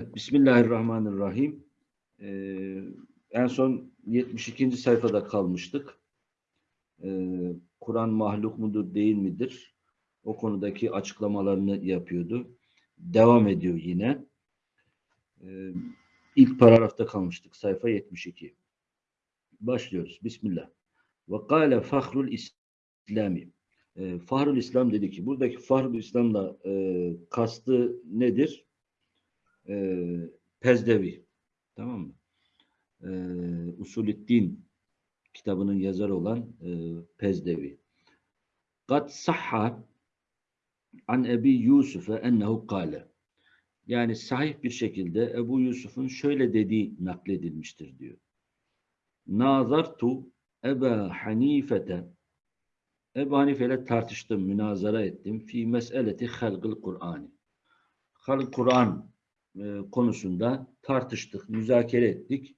Bismillahirrahmanirrahim. Ee, en son 72. sayfada kalmıştık. Ee, Kur'an mahluk mudur değil midir? O konudaki açıklamalarını yapıyordu. Devam ediyor yine. Ee, ilk paragrafta kalmıştık. Sayfa 72. Başlıyoruz. Bismillah. Ve kâle fahrul İslami. E, Fahrul İslam dedi ki, buradaki Fahrul İslam'la e, kastı nedir? E, Pezdevi. Tamam mı? E, Usulüddin kitabının yazarı olan e, Pezdevi. Kad sahha an Ebi Yusuf'e ennehu kâle. Yani sahih bir şekilde Ebu Yusuf'un şöyle dediği nakledilmiştir diyor. Nazartu Eba Hanifete Ebu Hanife ile tartıştım, münazara ettim. Fi meseleti halgıl Kur'an. Halg Kur'an e, konusunda tartıştık, müzakere ettik.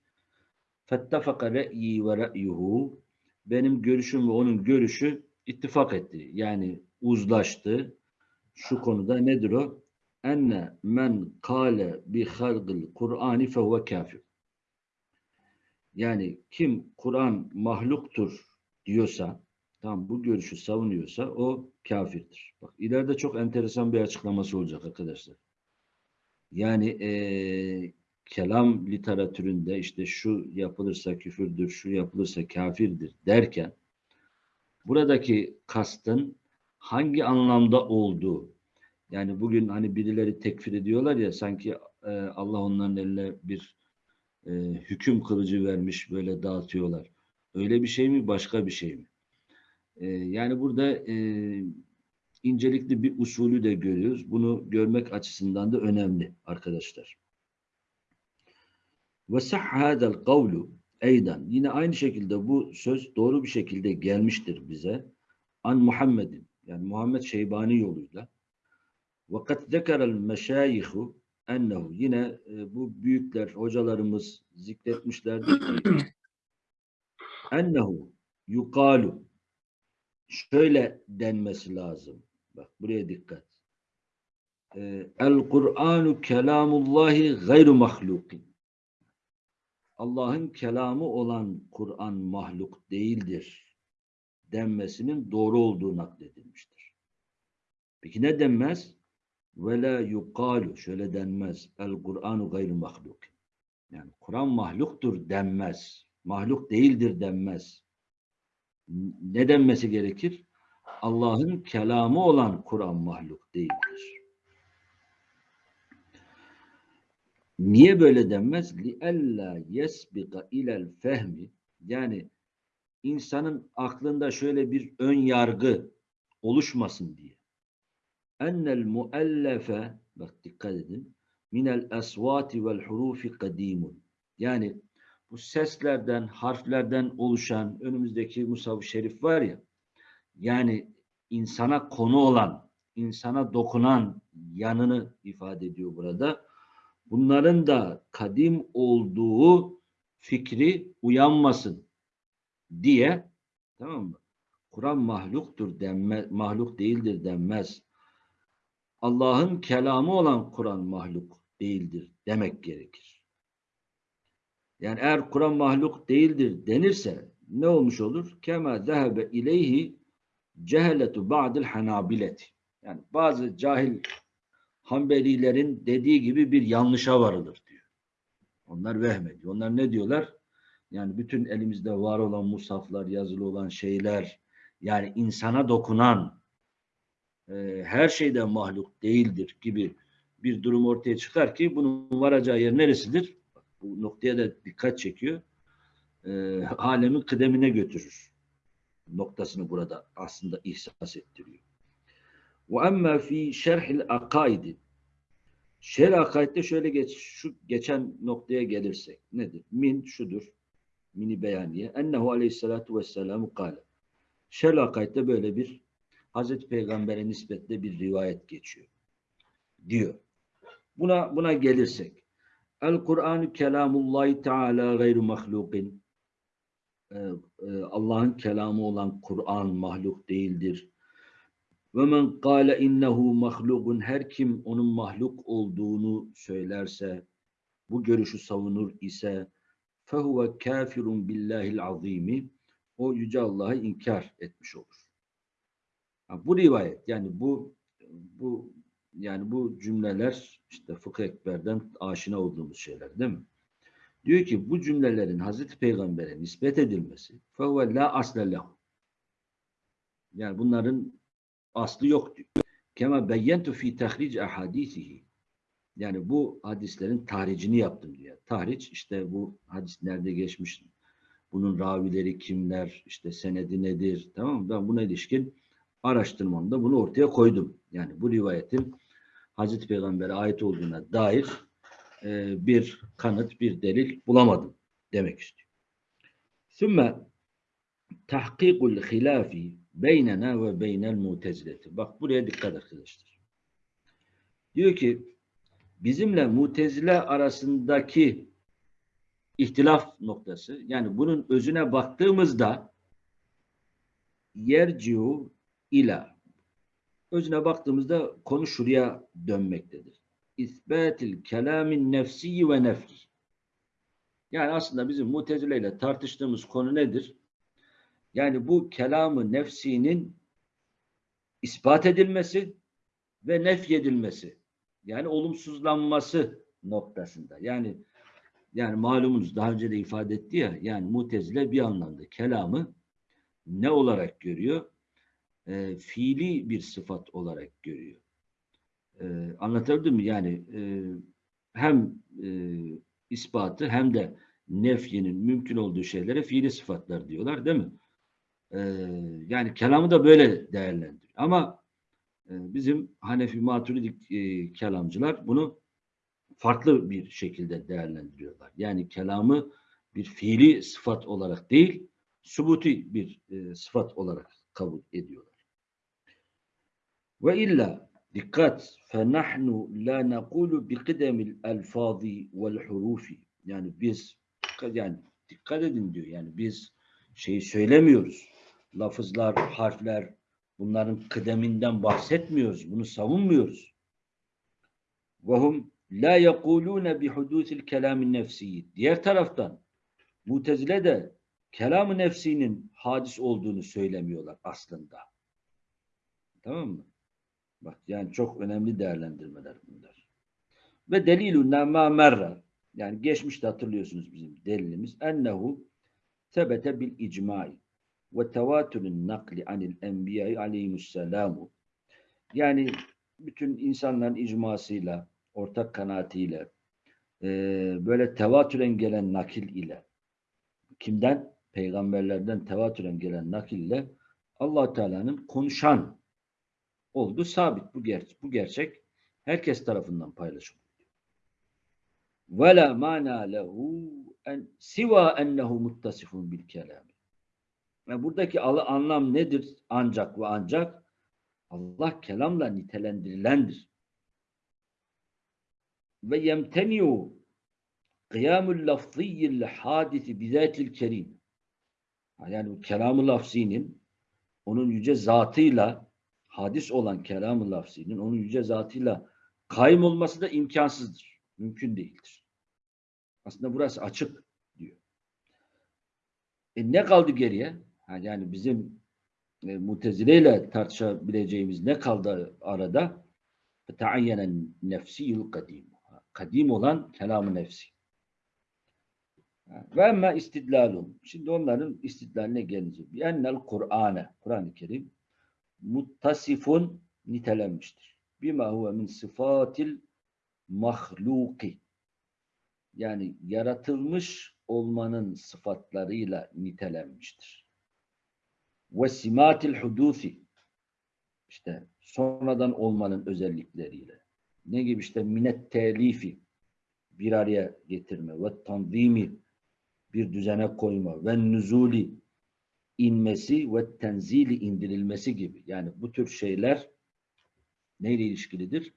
Re'yi ve re'yuhu. Benim görüşüm ve onun görüşü ittifak etti. Yani uzlaştı. Şu konuda nedir o? Enne men kâle bi halgıl Kur'ani fehuve kafir. Yani kim Kur'an mahluktur diyorsa, tam bu görüşü savunuyorsa o kafirdir. Bak ileride çok enteresan bir açıklaması olacak arkadaşlar. Yani e, kelam literatüründe işte şu yapılırsa küfürdür, şu yapılırsa kafirdir derken buradaki kastın hangi anlamda olduğu yani bugün hani birileri tekfir ediyorlar ya sanki e, Allah onların eline bir e, hüküm kılıcı vermiş böyle dağıtıyorlar. Öyle bir şey mi başka bir şey mi? E, yani burada e, incelikli bir usulü de görüyoruz. Bunu görmek açısından da önemli arkadaşlar. Ve sahhadel kavlu eydan. Yine aynı şekilde bu söz doğru bir şekilde gelmiştir bize. An Muhammed'in yani Muhammed Şeybani yoluyla. Ve kad zekerel meşayihu ennehu yine e, bu büyükler hocalarımız zikretmişlerdir ki ennehu yukalu şöyle denmesi lazım. Bak buraya dikkat. Ee, El Kur'anu kelamullahi gayru mahlukin. Allah'ın kelamı olan Kur'an mahluk değildir denmesinin doğru olduğu nakledilmiştir. Peki ne denmez? Ve la yukalu şöyle denmez. El Kur'anu gayru mahluk. Yani Kur'an mahluktur denmez. Mahluk değildir denmez. Ne denmesi gerekir? Allah'ın kelamı olan Kur'an mahluk değildir. Niye böyle denmez? لِأَلَّا يَسْبِقَ اِلَى الْفَهْمِ Yani insanın aklında şöyle bir ön yargı oluşmasın diye. Ennel muellefe bak dikkat edin minel esvati vel hurufi kadimun. Yani bu seslerden, harflerden oluşan önümüzdeki Musab-ı Şerif var ya yani insana konu olan, insana dokunan yanını ifade ediyor burada. Bunların da kadim olduğu fikri uyanmasın diye tamam mı? Kur'an mahluktur denmez, mahluk değildir denmez. Allah'ın kelamı olan Kur'an mahluk değildir demek gerekir. Yani eğer Kur'an mahluk değildir denirse ne olmuş olur? Kema zehebe ileyhi ceheletu ba'dil hanabileti. Yani bazı cahil Hanbelilerin dediği gibi bir yanlışa varılır diyor. Onlar vehmediyor. Onlar ne diyorlar? Yani bütün elimizde var olan musaflar, yazılı olan şeyler, yani insana dokunan e, her şeyden mahluk değildir gibi bir durum ortaya çıkar ki bunun varacağı yer neresidir? Bu noktaya da dikkat çekiyor. E, alemin kıdemine götürür. Noktasını burada aslında ihsas ettiriyor. Emme fi şerhil akaidi Şer akaidde şöyle geç, şu geçen noktaya gelirsek nedir? Min şudur. Mini beyaniye. Ennehu aleyhissalatu vesselamu kâle. Şer akaidde böyle bir Hazreti Peygamber'e nispetle bir rivayet geçiyor. Diyor. Buna buna gelirsek. El Kur'an kelamullahi teala gayru mahlukin. Allah'ın kelamı olan Kur'an mahluk değildir. Ve men kâle innehu mahlukun her kim onun mahluk olduğunu söylerse bu görüşü savunur ise fehuve kafirun billahil azimi o yüce Allah'ı inkar etmiş olur. Bu rivayet yani bu bu yani bu cümleler işte fıkıh ekberden aşina olduğumuz şeyler değil mi? Diyor ki bu cümlelerin Hazreti Peygamber'e nispet edilmesi la asle lehu. Yani bunların aslı yok diyor. Kema beyyentu fi tahric ahadisihi. Yani bu hadislerin tahricini yaptım diyor. Tahric işte bu hadis nerede geçmiş, bunun ravileri kimler, işte senedi nedir, tamam mı? Ben buna ilişkin araştırmamda bunu ortaya koydum. Yani bu rivayetin Hazreti Peygamber'e ait olduğuna dair e, bir kanıt, bir delil bulamadım demek istiyor. Sümme tahkikul hilafi beynena ve beynel mutezileti. Bak buraya dikkat arkadaşlar. Diyor ki bizimle mutezile arasındaki ihtilaf noktası yani bunun özüne baktığımızda yerciu ila özüne baktığımızda konu şuraya dönmektedir. İsbatil kelamin nefsi ve nefi. Yani aslında bizim mutezile ile tartıştığımız konu nedir? Yani bu kelamı nefsinin ispat edilmesi ve nefyedilmesi. Yani olumsuzlanması noktasında. Yani yani malumunuz daha önce de ifade etti ya yani mutezile bir anlamda kelamı ne olarak görüyor? E, fiili bir sıfat olarak görüyor. E, anlatabildim mi? Yani e, hem e, ispatı hem de nefyinin mümkün olduğu şeylere fiili sıfatlar diyorlar değil mi? E, yani kelamı da böyle değerlendiriyor. Ama e, bizim Hanefi Maturidik e, kelamcılar bunu farklı bir şekilde değerlendiriyorlar. Yani kelamı bir fiili sıfat olarak değil, subuti bir e, sıfat olarak kabul ediyorlar. Ve illa dikkat فَنَحْنُ لَا نَقُولُ بِقِدَمِ الْاَلْفَاظِ وَالْحُرُوفِ Yani biz yani dikkat edin diyor. Yani biz şeyi söylemiyoruz. Lafızlar, harfler bunların kıdeminden bahsetmiyoruz. Bunu savunmuyoruz. وَهُمْ la yekulune bi hudusil kelamin nefsi. Diğer taraftan Mutezile de kelam-ı nefsinin hadis olduğunu söylemiyorlar aslında. Tamam mı? Bak yani çok önemli değerlendirmeler bunlar. Ve delilun ma merra. Yani geçmişte hatırlıyorsunuz bizim delilimiz. Ennehu sebete bil icmai ve tevatürün nakli anil enbiyayı aleyhimusselamu. Yani bütün insanların icmasıyla ortak kanaatiyle e, böyle tevatüren gelen nakil ile kimden? Peygamberlerden tevatüren gelen nakil ile allah Teala'nın konuşan olduğu sabit. Bu, ger bu gerçek herkes tarafından paylaşılıyor. La mana lehu en siva ennehu muttasifun bil kelam. Yani buradaki anlam nedir? Ancak ve ancak Allah kelamla nitelendirilendir ve yemteniu kıyamul lafziyyil hadisi bizatil kerim. Yani bu kelam-ı lafzinin onun yüce zatıyla hadis olan kelam-ı lafzinin onun yüce zatıyla kaim olması da imkansızdır. Mümkün değildir. Aslında burası açık diyor. E ne kaldı geriye? Yani bizim e, mutezile ile tartışabileceğimiz ne kaldı arada? Teayyenen nefsiyul kadim kadim olan kelam-ı nefsi. Ve emme istidlalum. Şimdi onların istidlaline gelince. Ennel Kur'ane, Kur'an-ı Kerim muttasifun nitelenmiştir. Bima huve min sıfatil mahluki. Yani yaratılmış olmanın sıfatlarıyla nitelenmiştir. Ve simatil hudusi. İşte sonradan olmanın özellikleriyle ne gibi işte minet telifi bir araya getirme ve tanzimi bir düzene koyma ve nüzuli inmesi ve tenzili indirilmesi gibi. Yani bu tür şeyler neyle ilişkilidir?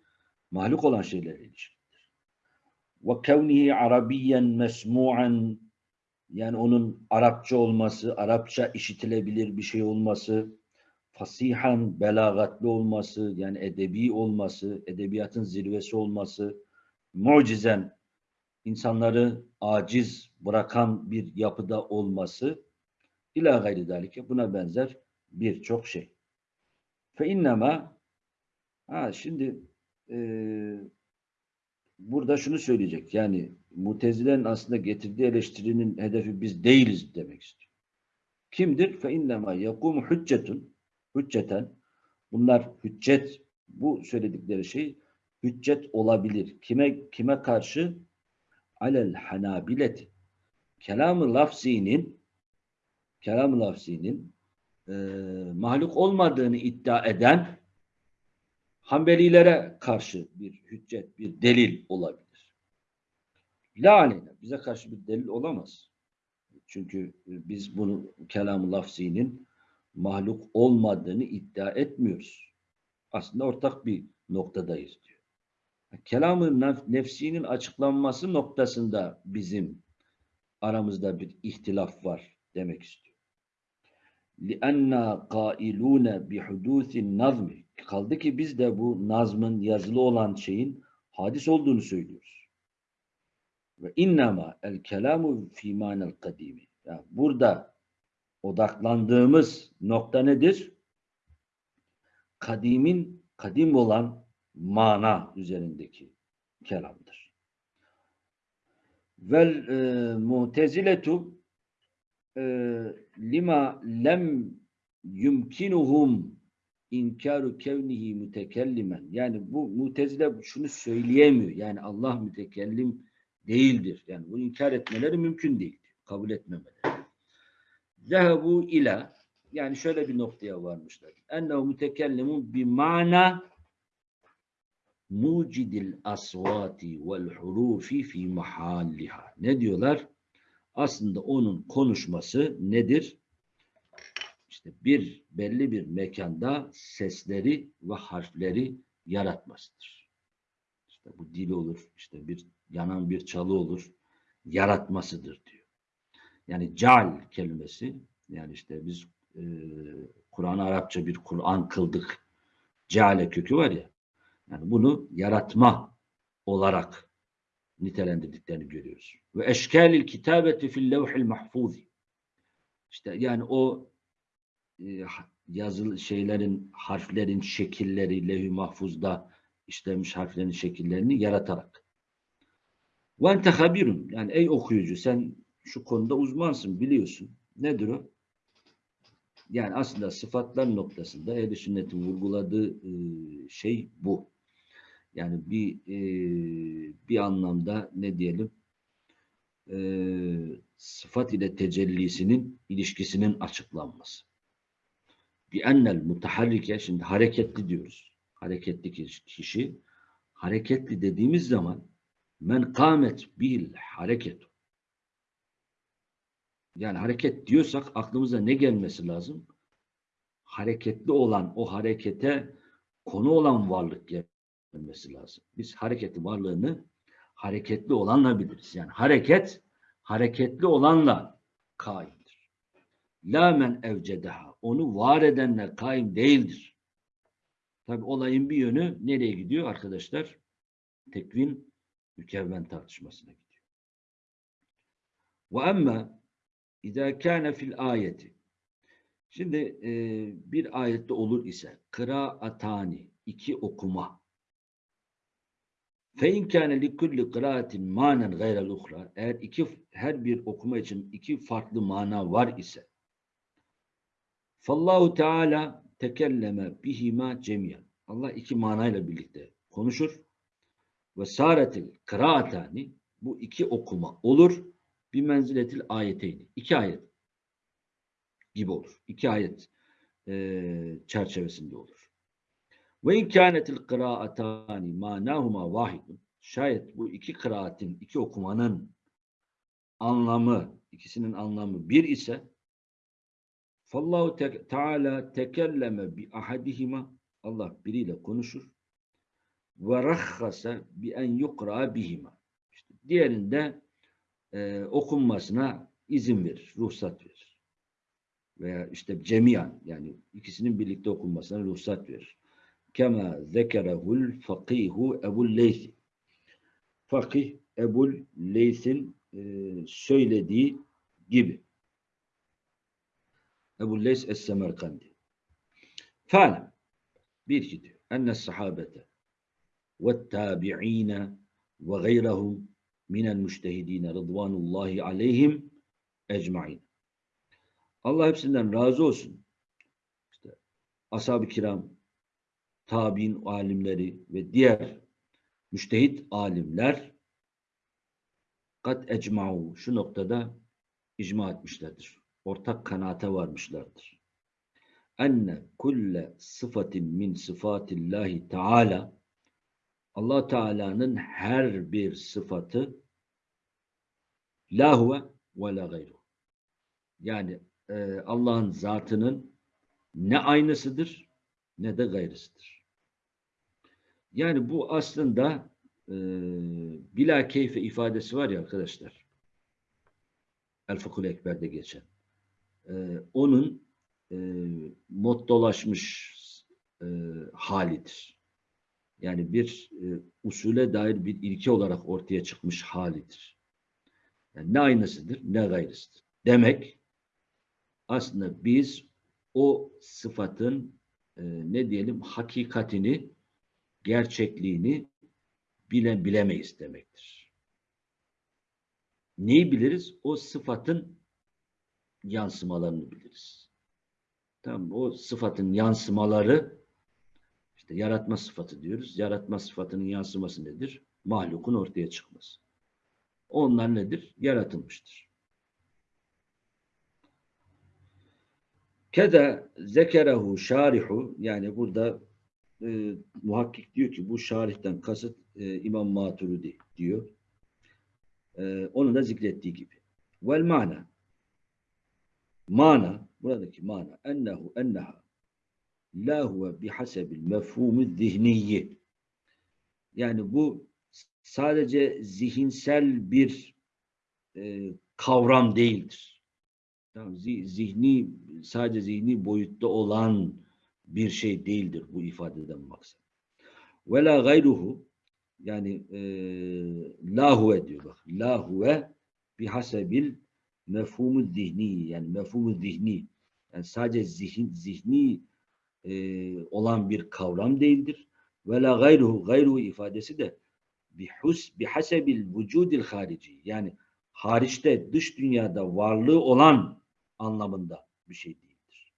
Mahluk olan şeylerle ilişkilidir. Ve kevnihi arabiyen mesmu'an yani onun Arapça olması, Arapça işitilebilir bir şey olması, fasihan, belagatlı olması, yani edebi olması, edebiyatın zirvesi olması, mucizen insanları aciz bırakan bir yapıda olması ila gayri dalike buna benzer birçok şey. Fe innema ha şimdi e, burada şunu söyleyecek. Yani Mutezile'nin aslında getirdiği eleştirinin hedefi biz değiliz demek istiyor. Kimdir? Fe innema yakumu hüccetun hücceten bunlar hüccet bu söyledikleri şey hüccet olabilir. Kime kime karşı? Alel hanabileti. Kelam-ı lafzinin kelam-ı lafzinin e, mahluk olmadığını iddia eden Hanbelilere karşı bir hüccet, bir delil olabilir. La bize karşı bir delil olamaz. Çünkü biz bunu kelam-ı lafzinin mahluk olmadığını iddia etmiyoruz. Aslında ortak bir noktadayız diyor. Kelam-ı nefsinin açıklanması noktasında bizim aramızda bir ihtilaf var demek istiyor. لِأَنَّا قَائِلُونَ بِحُدُوثِ النَّظْمِ Kaldı ki biz de bu nazmın yazılı olan şeyin hadis olduğunu söylüyoruz. Ve innema el kelamu fi manel kadimi. Yani burada odaklandığımız nokta nedir? Kadimin kadim olan mana üzerindeki kelamdır. Vel e, muteziletu e, lima lem yumkinuhum inkaru kevnihi mütekellimen. Yani bu mutezile şunu söyleyemiyor. Yani Allah mütekellim değildir. Yani bunu inkar etmeleri mümkün değil. Kabul etmemeleri. Zehebu ila yani şöyle bir noktaya varmışlar. Ennehu mütekellimun bi mana mucidil asvati vel hurufi fi mahalliha. Ne diyorlar? Aslında onun konuşması nedir? İşte bir belli bir mekanda sesleri ve harfleri yaratmasıdır. İşte bu dil olur, işte bir yanan bir çalı olur, yaratmasıdır diyor. Yani cal kelimesi, yani işte biz e, Kur'an Arapça bir Kur'an kıldık. Ceale kökü var ya. Yani bunu yaratma olarak nitelendirdiklerini görüyoruz. Ve eşkâlil kitabeti fil levhil mahfuzi. İşte yani o e, yazılı şeylerin, harflerin şekilleri levh-i mahfuzda işlemiş harflerin şekillerini yaratarak. Ve ente habirun. Yani ey okuyucu sen şu konuda uzmansın biliyorsun. Nedir o? Yani aslında sıfatlar noktasında ehl sünnetin vurguladığı e, şey bu. Yani bir e, bir anlamda ne diyelim e, sıfat ile tecellisinin ilişkisinin açıklanması. Bir ennel mutaharrike şimdi hareketli diyoruz. Hareketli kişi hareketli dediğimiz zaman men kâmet bil hareketu yani hareket diyorsak aklımıza ne gelmesi lazım? Hareketli olan o harekete konu olan varlık gelmesi lazım. Biz hareketli varlığını hareketli olanla biliriz. Yani hareket hareketli olanla kaimdir. La men evcedeha. Onu var edenle kaim değildir. Tabi olayın bir yönü nereye gidiyor arkadaşlar? Tekvin mükevven tartışmasına gidiyor. Ve emme İzâ kâne fil ayeti. Şimdi e, bir ayette olur ise kıraatani iki okuma. Fe in kâne li kulli kıraatin manen gayrel uhra. Eğer iki her bir okuma için iki farklı mana var ise Fallahu Teala tekelleme bihima cemiyen. Allah iki manayla birlikte konuşur. Ve saretil kıraatani bu iki okuma olur bir menziletil ayeteyni. İki ayet gibi olur. İki ayet e, çerçevesinde olur. Ve in kânetil kıraatani manahuma vahidun. Şayet bu iki kıraatin, iki okumanın anlamı, ikisinin anlamı bir ise Fallahu Teala tekelleme bi ahadihima Allah biriyle konuşur ve rahhasa bi en yukra bihima. İşte diğerinde e, okunmasına izin verir, ruhsat verir. Veya işte cemiyan yani ikisinin birlikte okunmasına ruhsat verir. Kema zekerehul fakihu ebul leysi. Fakih Ebul Leys'in e, söylediği gibi. Ebu Leys Es-Semerkandi. Bir iki diyor. Enne sahabete ve tabi'ine ve gayrahum minel müştehidine rıdvanullahi aleyhim ecmain. Allah hepsinden razı olsun. İşte ashab-ı kiram, tabi'in alimleri ve diğer müştehit alimler kat ecma'u şu noktada icma etmişlerdir. Ortak kanaate varmışlardır. Enne kulle sıfatin min sıfatillahi teala Allah Teala'nın her bir sıfatı la huve ve la gayru. Yani e, Allah'ın zatının ne aynısıdır ne de gayrısıdır. Yani bu aslında e, bila keyfe ifadesi var ya arkadaşlar. El Fıkhul Ekber'de geçen. E, onun e, mottolaşmış e, halidir. Yani bir e, usule dair bir ilke olarak ortaya çıkmış halidir. Yani ne aynısıdır ne gayrısıdır. Demek aslında biz o sıfatın e, ne diyelim hakikatini, gerçekliğini bile bilemeyiz demektir. Neyi biliriz? O sıfatın yansımalarını biliriz. Tamam o sıfatın yansımaları işte yaratma sıfatı diyoruz. Yaratma sıfatının yansıması nedir? Mahlukun ortaya çıkması. Onlar nedir? Yaratılmıştır. Keda zekerehu şarihu yani burada e, muhakkik diyor ki bu şarihten kasıt e, İmam Maturidi diyor. E, onu da zikrettiği gibi. Vel mana mana buradaki mana ennehu enneha la huve bihasebil mefhumu zihniyi yani bu sadece zihinsel bir e, kavram değildir. Tamam, zihni sadece zihni boyutta olan bir şey değildir bu ifadeden maksat. Ve la gayruhu yani e, la huve diyor bak. La huve bihasebil mefhumu zihni yani mefhumu zihni yani sadece zihin zihni e, olan bir kavram değildir. Ve la gayruhu gayruhu ifadesi de bihus bihasebil vücudil harici yani hariçte dış dünyada varlığı olan anlamında bir şey değildir.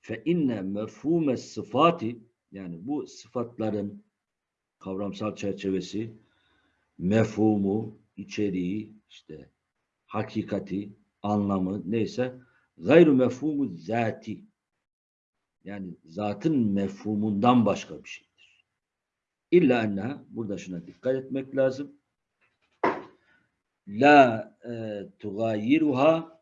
Fe inne mefhume sıfati yani bu sıfatların kavramsal çerçevesi mefhumu, içeriği, işte hakikati, anlamı neyse gayru mefhumu zati yani zatın mefhumundan başka bir şeydir. İlla enneha burada şuna dikkat etmek lazım. La e, tugayiruha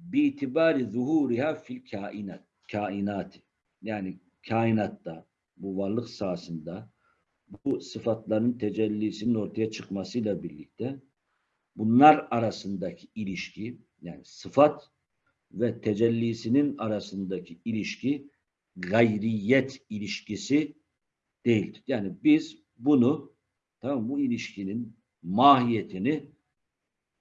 biitibari zuhuriha fil kainat kainati yani kainatta bu varlık sahasında bu sıfatların tecellisinin ortaya çıkmasıyla birlikte bunlar arasındaki ilişki yani sıfat ve tecellisinin arasındaki ilişki gayriyet ilişkisi değildir. Yani biz bunu tamam bu ilişkinin mahiyetini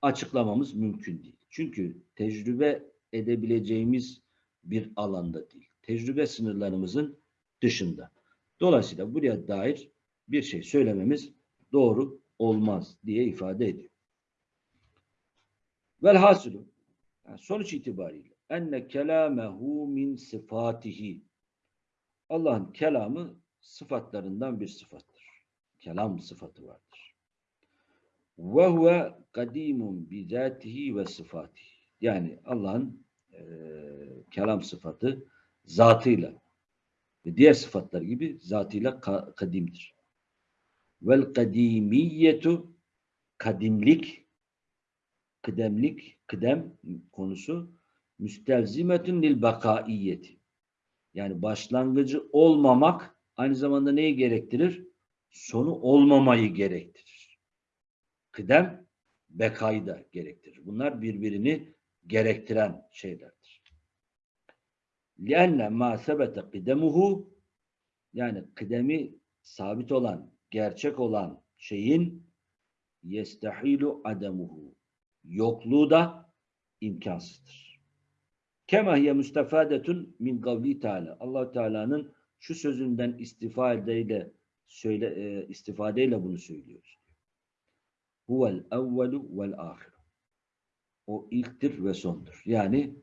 açıklamamız mümkün değil. Çünkü tecrübe edebileceğimiz bir alanda değil. Tecrübe sınırlarımızın dışında. Dolayısıyla buraya dair bir şey söylememiz doğru olmaz diye ifade ediyor. Velhasılı yani sonuç itibariyle enne kelamehu min sıfatihi Allah'ın kelamı sıfatlarından bir sıfattır. Kelam sıfatı vardır. Ve huve kadimun bizatihi ve sıfatihi. Yani Allah'ın e, kelam sıfatı zatıyla ve diğer sıfatlar gibi zatıyla ka kadimdir. Vel kadimiyetu kadimlik kıdemlik, kıdem konusu müstevzimetün lil bakaiyeti. Yani başlangıcı olmamak aynı zamanda neyi gerektirir? Sonu olmamayı gerektirir Kıdem bekayı da gerektirir. Bunlar birbirini gerektiren şeylerdir. لِأَنَّ مَا سَبَتَ قِدَمُهُ Yani kıdemi sabit olan, gerçek olan şeyin yestahilu ademuhu. Yokluğu da imkansızdır. Kema hiye müstefadetun min kavli Teala. allah Teala'nın şu sözünden istifadeyle söyle, e, istifadeyle bunu söylüyoruz. Huvel evvelu vel ahir. O ilktir ve sondur. Yani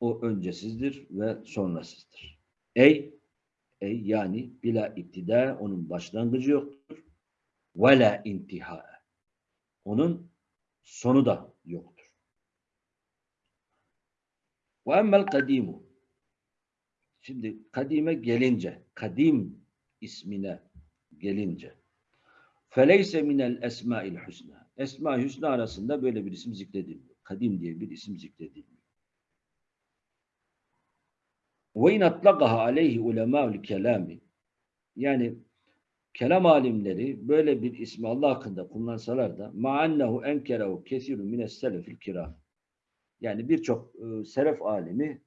o öncesizdir ve sonrasızdır. Ey ey yani bila iptida onun başlangıcı yoktur. Ve la intiha. Onun sonu da yoktur. Ve emmel kadimu. Şimdi kadime gelince, kadim ismine gelince feleyse minel esmail husna. Esma-i hüsna arasında böyle bir isim zikredilmiyor. Kadim diye bir isim zikredilmiyor. Ve in atlaqaha aleyhi ulemâ'ül kelâmi yani kelam alimleri böyle bir ismi Allah hakkında kullansalar da ma'annehu enkerehu kesirun mines selefil kiram yani birçok e, selef alimi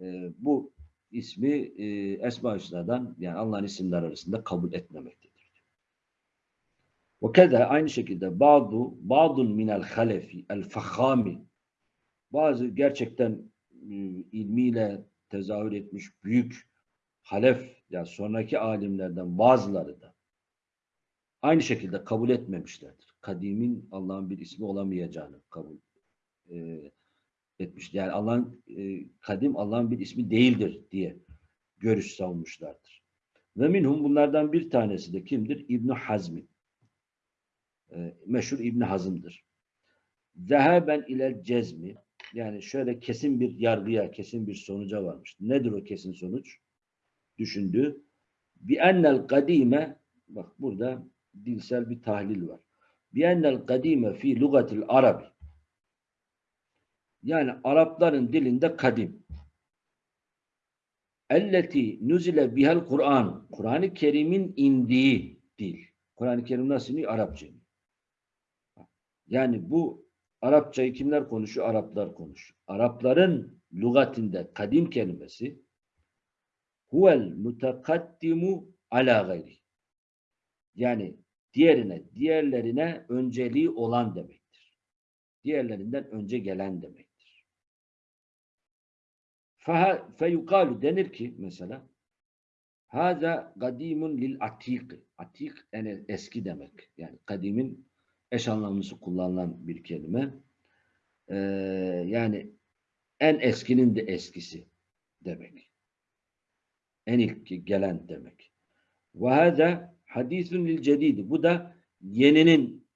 e, bu ismi e, Esma Hüsna'dan yani Allah'ın isimler arasında kabul etmemektedir. Ve keda aynı şekilde bazı bazun minel halefi el fahami bazı gerçekten e, ilmiyle tezahür etmiş büyük halef ya yani sonraki alimlerden bazıları da aynı şekilde kabul etmemişlerdir. Kadimin Allah'ın bir ismi olamayacağını kabul e, etmiş. Yani Allah'ın e, kadim Allah'ın bir ismi değildir diye görüş savunmuşlardır. Ve minhum bunlardan bir tanesi de kimdir? İbn Hazmi. E, meşhur İbn Hazım'dır. Zehaben ile cezmi yani şöyle kesin bir yargıya, kesin bir sonuca varmış. Nedir o kesin sonuç? Düşündü. Bi ennel kadime bak burada dilsel bir tahlil var. Bi ennel kadime fi lugatil arabi yani Arapların dilinde kadim. Elleti nuzile bihel Kur'an. Kur'an-ı Kerim'in indiği dil. Kur'an-ı Kerim nasıl iniyor? Arapça. Yani bu Arapçayı kimler konuşuyor? Araplar konuşuyor. Arapların lügatinde kadim kelimesi huvel mutakaddimu ala gayri. Yani diğerine, diğerlerine önceliği olan demektir. Diğerlerinden önce gelen demek. Feyukalu denir ki mesela Haza kadimun lil atik. Atik yani eski demek. Yani kadimin eş anlamlısı kullanılan bir kelime. Ee, yani en eskinin de eskisi demek. En ilk gelen demek. Ve haza hadisun lil cedidi. Bu da yeninin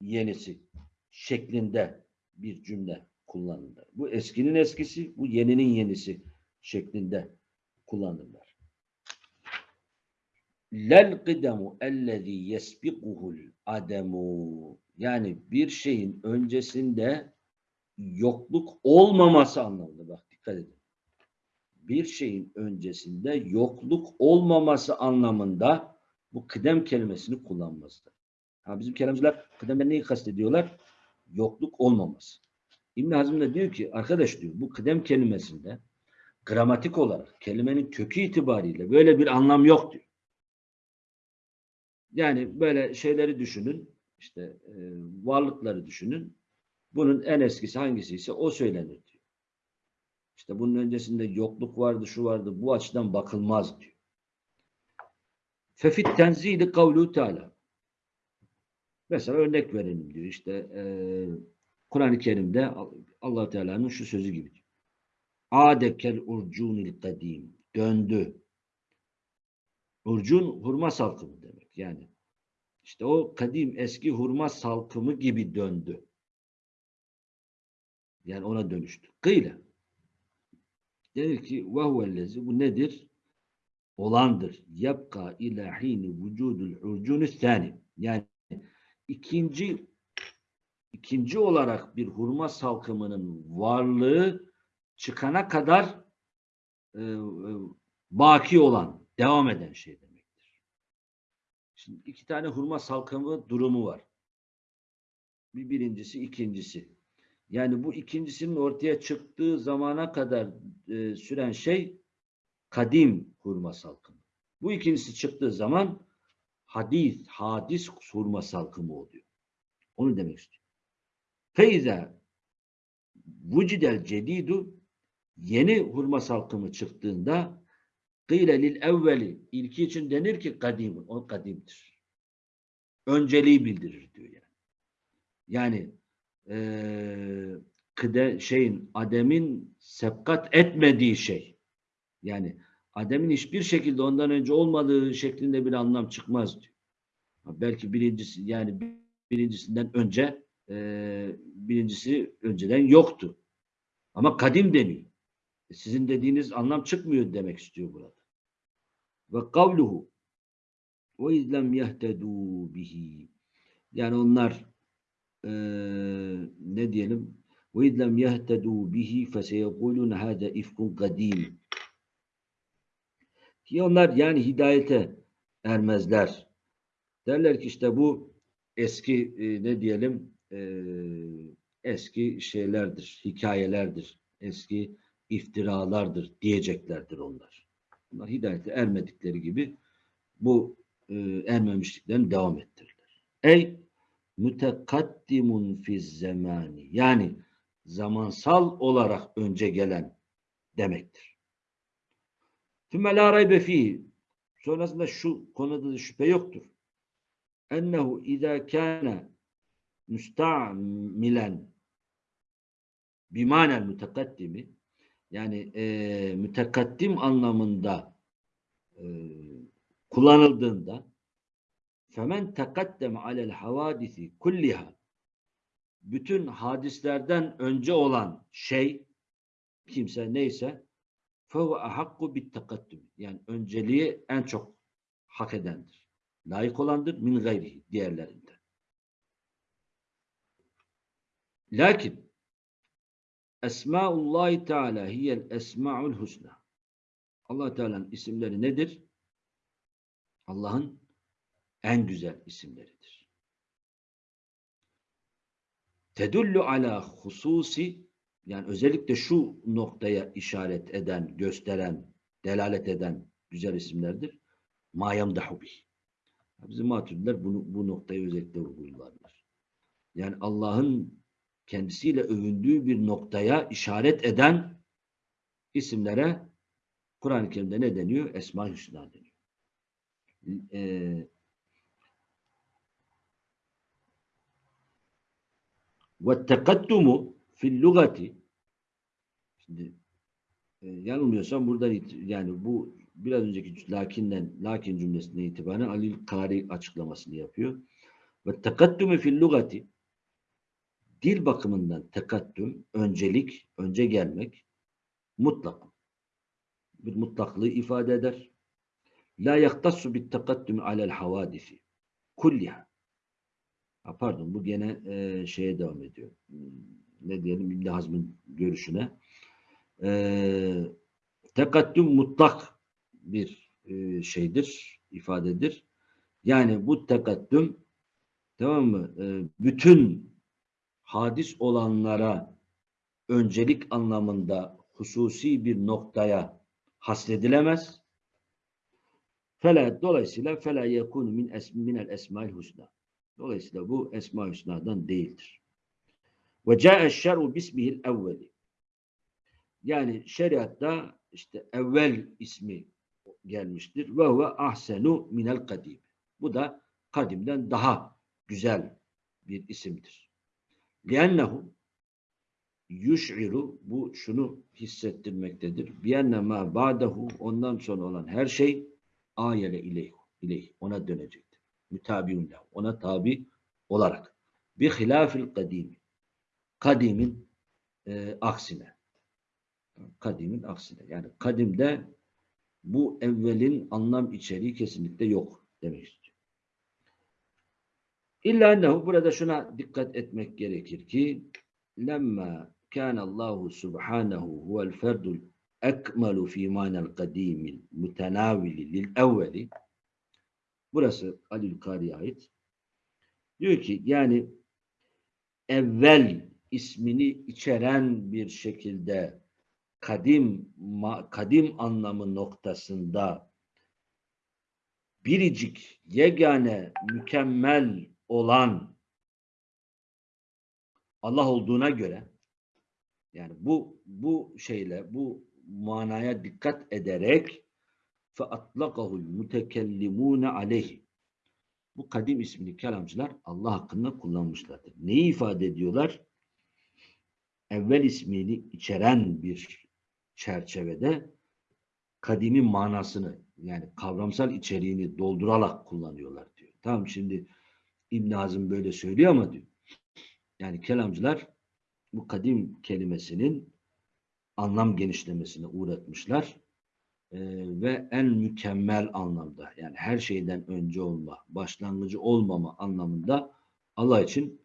yenisi şeklinde bir cümle kullanırlar. Bu eskinin eskisi, bu yeninin yenisi şeklinde kullanırlar. Lel kıdemu ellezî yesbikuhul ademu yani bir şeyin öncesinde yokluk olmaması anlamında bak dikkat edin. Bir şeyin öncesinde yokluk olmaması anlamında bu kıdem kelimesini kullanmazlar. Ha, bizim kelamcılar kıdemden neyi kastediyorlar? Yokluk olmaması. İbn Hazm da diyor ki arkadaş diyor bu kıdem kelimesinde gramatik olarak kelimenin kökü itibariyle böyle bir anlam yok diyor. Yani böyle şeyleri düşünün işte e, varlıkları düşünün. Bunun en eskisi hangisi ise o söylenir diyor. İşte bunun öncesinde yokluk vardı, şu vardı. Bu açıdan bakılmaz diyor. Fefit tenzili kavlu teala. Mesela örnek verelim diyor. İşte e, Kur'an-ı Kerim'de allah Teala'nın şu sözü gibi. Adekel urcunil kadim. Döndü. Urcun hurma salkımı demek. Yani işte o kadim eski hurma salkımı gibi döndü. Yani ona dönüştü. Kıyla. Denir ki vehvellezi bu nedir? Olandır. Yapka ilahini vücudul urcunü sani. Yani ikinci ikinci olarak bir hurma salkımının varlığı çıkana kadar e, e, baki olan, devam eden şey demektir. Şimdi iki tane hurma salkımı durumu var. Bir birincisi, ikincisi. Yani bu ikincisinin ortaya çıktığı zamana kadar e, süren şey kadim hurma salkımı. Bu ikincisi çıktığı zaman hadis, hadis hurma salkımı oluyor. Onu demek istiyor. Feyza vücidel cedidu yeni hurma salkımı çıktığında kıyle lil evveli ilki için denir ki kadim, o kadimdir. Önceliği bildirir diyor yani. Yani eee kıde, şeyin Adem'in sebkat etmediği şey. Yani Adem'in hiçbir şekilde ondan önce olmadığı şeklinde bir anlam çıkmaz diyor. Belki birincisi yani birincisinden önce e, birincisi önceden yoktu. Ama kadim deniyor. E, sizin dediğiniz anlam çıkmıyor demek istiyor burada. Ve kavluhu. Ve izlem yehtedû bihi. Yani onlar e, ne diyelim? Ve izlem yehtedû bihi feseyekulûne hâde ifkun kadim ki onlar yani hidayete ermezler. Derler ki işte bu eski e, ne diyelim? E, eski şeylerdir, hikayelerdir, eski iftiralardır diyeceklerdir onlar. Bunlar hidayete ermedikleri gibi bu e, ermemişliklerini devam ettirirler. Ey mütekaddimun fiz zamani yani zamansal olarak önce gelen demektir. Tümme la raybe sonrasında şu konuda da şüphe yoktur. Ennehu izâ kâne müsta'milen bimanel mütekaddimi yani e, mütekaddim anlamında e, kullanıldığında femen tekaddeme alel havadisi kulliha bütün hadislerden önce olan şey kimse neyse fehu ahakku bit tekaddüm yani önceliği en çok hak edendir. Layık olandır min gayrihi diğerlerinden. Lakin Esmaullahi Teala hiyel esmaul husna. Allah Teala'nın isimleri nedir? Allah'ın en güzel isimleridir. Tedullu ala hususi yani özellikle şu noktaya işaret eden, gösteren, delalet eden güzel isimlerdir. Mayam bih. Bizim maturidiler bunu, bu noktayı özellikle vurgularlar. Yani Allah'ın kendisiyle övündüğü bir noktaya işaret eden isimlere Kur'an-ı Kerim'de ne deniyor? Esma-i Hüsna deniyor. Ee, tekaddumu fil lugati şimdi e, yanılmıyorsam burada yani bu biraz önceki lakinden lakin cümlesine itibaren Alil Kari açıklamasını yapıyor. Ve tekaddumu fil lugati dil bakımından tekattüm, öncelik, önce gelmek mutlak. Bir mutlaklığı ifade eder. La yaktassu bit tekattüm alel havadisi. Kulliha. Ha, pardon bu gene e, şeye devam ediyor. Ne diyelim İbn Hazm'ın görüşüne. E, tekattüm mutlak bir e, şeydir, ifadedir. Yani bu tekattüm tamam mı? E, bütün hadis olanlara öncelik anlamında hususi bir noktaya hasredilemez. Fela, dolayısıyla fela yekunu min es, minel esmail husna. Dolayısıyla bu esma hüsnadan değildir. Ve ca'e şer'u bismihil evveli. Yani şeriatta işte evvel ismi gelmiştir. Ve huve ahsenu minel kadim. Bu da kadimden daha güzel bir isimdir. لِأَنَّهُ yuş'iru bu şunu hissettirmektedir. Biyenne ma ba'dahu ondan sonra olan her şey ayele ileyh, ileyh ona dönecektir. Mütabiun lehu ona tabi olarak. Bi hilafil kadimi kadimin e, aksine. Kadimin aksine. Yani kadimde bu evvelin anlam içeriği kesinlikle yok demek İlla ennehu burada şuna dikkat etmek gerekir ki lemma Allahu subhanahu huvel ferdul ekmelu fi manel kadimil mutenavili lil evveli. Burası Alil Kari'ye ait. Diyor ki yani evvel ismini içeren bir şekilde kadim kadim anlamı noktasında biricik, yegane, mükemmel olan Allah olduğuna göre yani bu bu şeyle bu manaya dikkat ederek atlaqahu'l mutekellimune aleyhi bu kadim isimli kelamcılar Allah hakkında kullanmışlardır. Neyi ifade ediyorlar? Evvel ismini içeren bir çerçevede kadimin manasını yani kavramsal içeriğini doldurarak kullanıyorlar diyor. Tamam şimdi İbn Hazım böyle söylüyor ama diyor. Yani kelamcılar bu kadim kelimesinin anlam genişlemesine uğratmışlar. Ee, ve en mükemmel anlamda yani her şeyden önce olma, başlangıcı olmama anlamında Allah için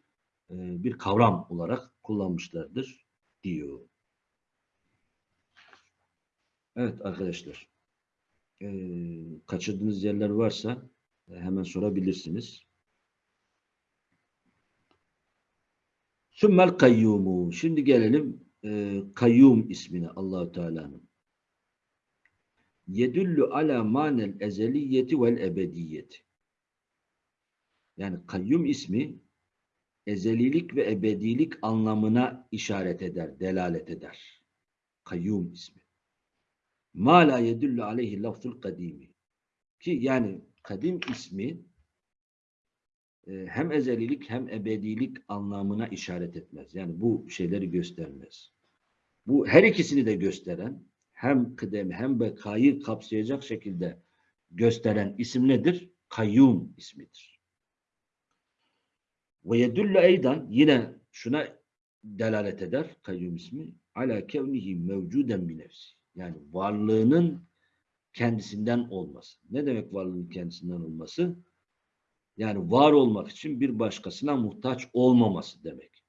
e, bir kavram olarak kullanmışlardır diyor. Evet arkadaşlar. E, kaçırdığınız yerler varsa e, hemen sorabilirsiniz. Sümmel kayyumu. Şimdi gelelim e, kayyum ismine Allahu Teala'nın. Yedüllü ala manel ezeliyeti vel ebediyeti. Yani kayyum ismi ezelilik ve ebedilik anlamına işaret eder, delalet eder. Kayyum ismi. Ma la yedüllü aleyhi lafzul kadimi. Ki yani kadim ismi e, hem ezelilik hem ebedilik anlamına işaret etmez. Yani bu şeyleri göstermez. Bu her ikisini de gösteren hem kıdemi hem bekayı kapsayacak şekilde gösteren isim nedir? Kayyum ismidir. Ve yedüllü eydan yine şuna delalet eder kayyum ismi ala kevnihi mevcuden bi nefsi. Yani varlığının kendisinden olması. Ne demek varlığın kendisinden olması? Yani var olmak için bir başkasına muhtaç olmaması demek.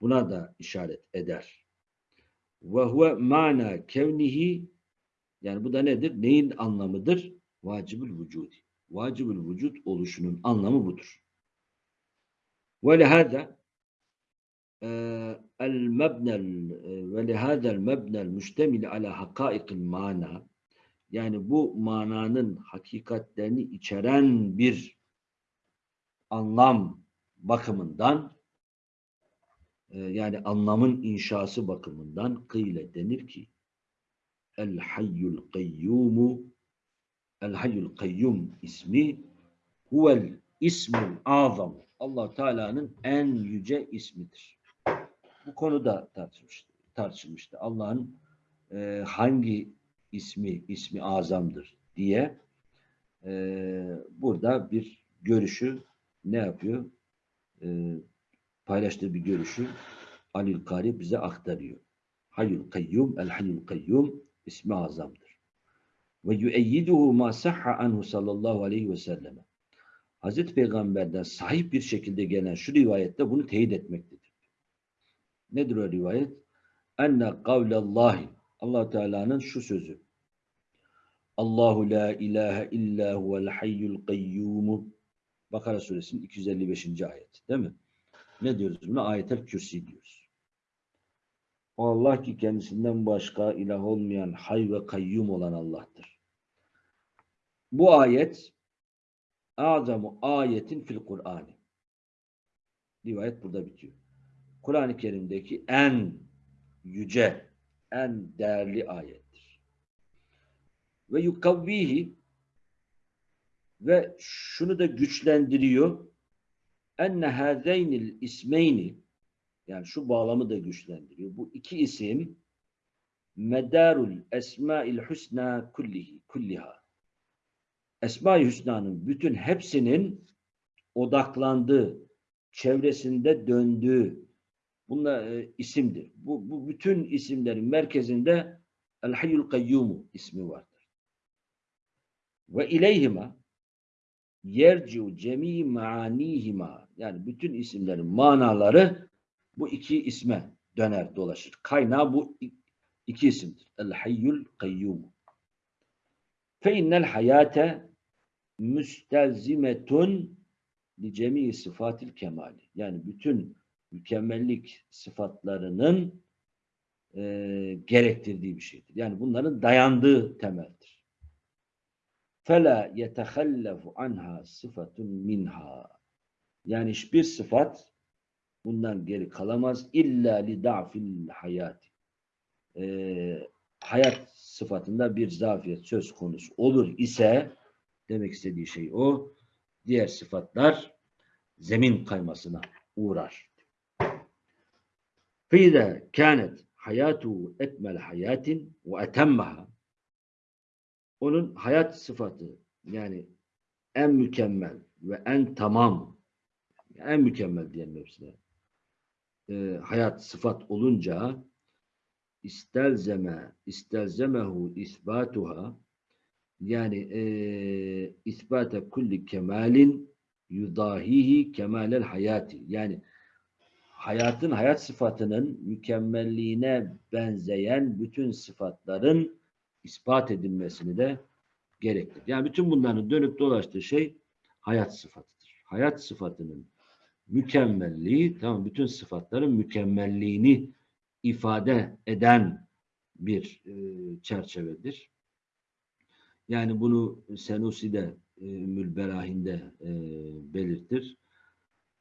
Buna da işaret eder. Ve huve mana kevnihi yani bu da nedir? Neyin anlamıdır? Vacibül vücudi. Vacibül vücut oluşunun anlamı budur. Ve lehâda e, el mebnel e, ve lehâda el mebnel müştemil ala hakâikil mana yani bu mananın hakikatlerini içeren bir anlam bakımından yani anlamın inşası bakımından kıyle denir ki El Hayyul Kayyumu El Hayyul Kayyum ismi huvel ismul azam Allah Teala'nın en yüce ismidir. Bu konuda tartışmıştı. tartışılmıştı. Allah'ın e, hangi ismi ismi azamdır diye e, burada bir görüşü ne yapıyor? E, paylaştığı bir görüşü Alil Kari bize aktarıyor. Hayyul Kayyum, El Hayyul Kayyum ismi azamdır. Ve yüeyyiduhu ma sahha anhu sallallahu aleyhi ve selleme. Hazreti Peygamber'den sahip bir şekilde gelen şu rivayette bunu teyit etmektedir. Nedir o rivayet? Enne kavlallahi allah Teala'nın şu sözü. Allahu la ilahe illa huvel hayyul kayyumu Bakara suresinin 255. ayet. Değil mi? Ne diyoruz buna? Ayetel kürsi diyoruz. O Allah ki kendisinden başka ilah olmayan hay ve kayyum olan Allah'tır. Bu ayet azamu ayetin fil Kur'an'ı. Rivayet burada bitiyor. Kur'an-ı Kerim'deki en yüce, en değerli ayettir. Ve yukavvihi ve şunu da güçlendiriyor. Enne hâzeynil ismeyni yani şu bağlamı da güçlendiriyor. Bu iki isim medarul esmail husna kullihi kulliha. Esma-i Hüsna'nın bütün hepsinin odaklandığı, çevresinde döndüğü bunlar e, isimdir. Bu, bu bütün isimlerin merkezinde El Hayyul Kayyumu ismi vardır. Ve ileyhima yerciu cemi maanihima yani bütün isimlerin manaları bu iki isme döner dolaşır. Kaynağı bu iki isimdir. El Hayyul Kayyumu. Fe innel hayate müstelzimetun li cemi sıfatil kemali. Yani bütün mükemmellik sıfatlarının e, gerektirdiği bir şeydir. Yani bunların dayandığı temeldir. فَلَا يَتَخَلَّفُ عَنْهَا صِفَةٌ مِنْهَا Yani hiçbir sıfat bundan geri kalamaz. İlla li da'fil hayat. Ee, hayat sıfatında bir zafiyet söz konusu olur ise demek istediği şey o. Diğer sıfatlar zemin kaymasına uğrar. فَاِذَا كَانَتْ hayatu ekmel hayatin ve etemmeha onun hayat sıfatı yani en mükemmel ve en tamam en mükemmel diyelim hepsine e, hayat sıfat olunca istelzeme istelzemehu isbatuha yani e, isbate kulli kemalin yudahihi kemalel hayati yani hayatın hayat sıfatının mükemmelliğine benzeyen bütün sıfatların ispat edilmesini de gerektir. Yani bütün bunların dönüp dolaştığı şey hayat sıfatıdır. Hayat sıfatının mükemmelliği, tamam bütün sıfatların mükemmelliğini ifade eden bir e, çerçevedir. Yani bunu Senusi de e, Mülberahinde e, belirtir.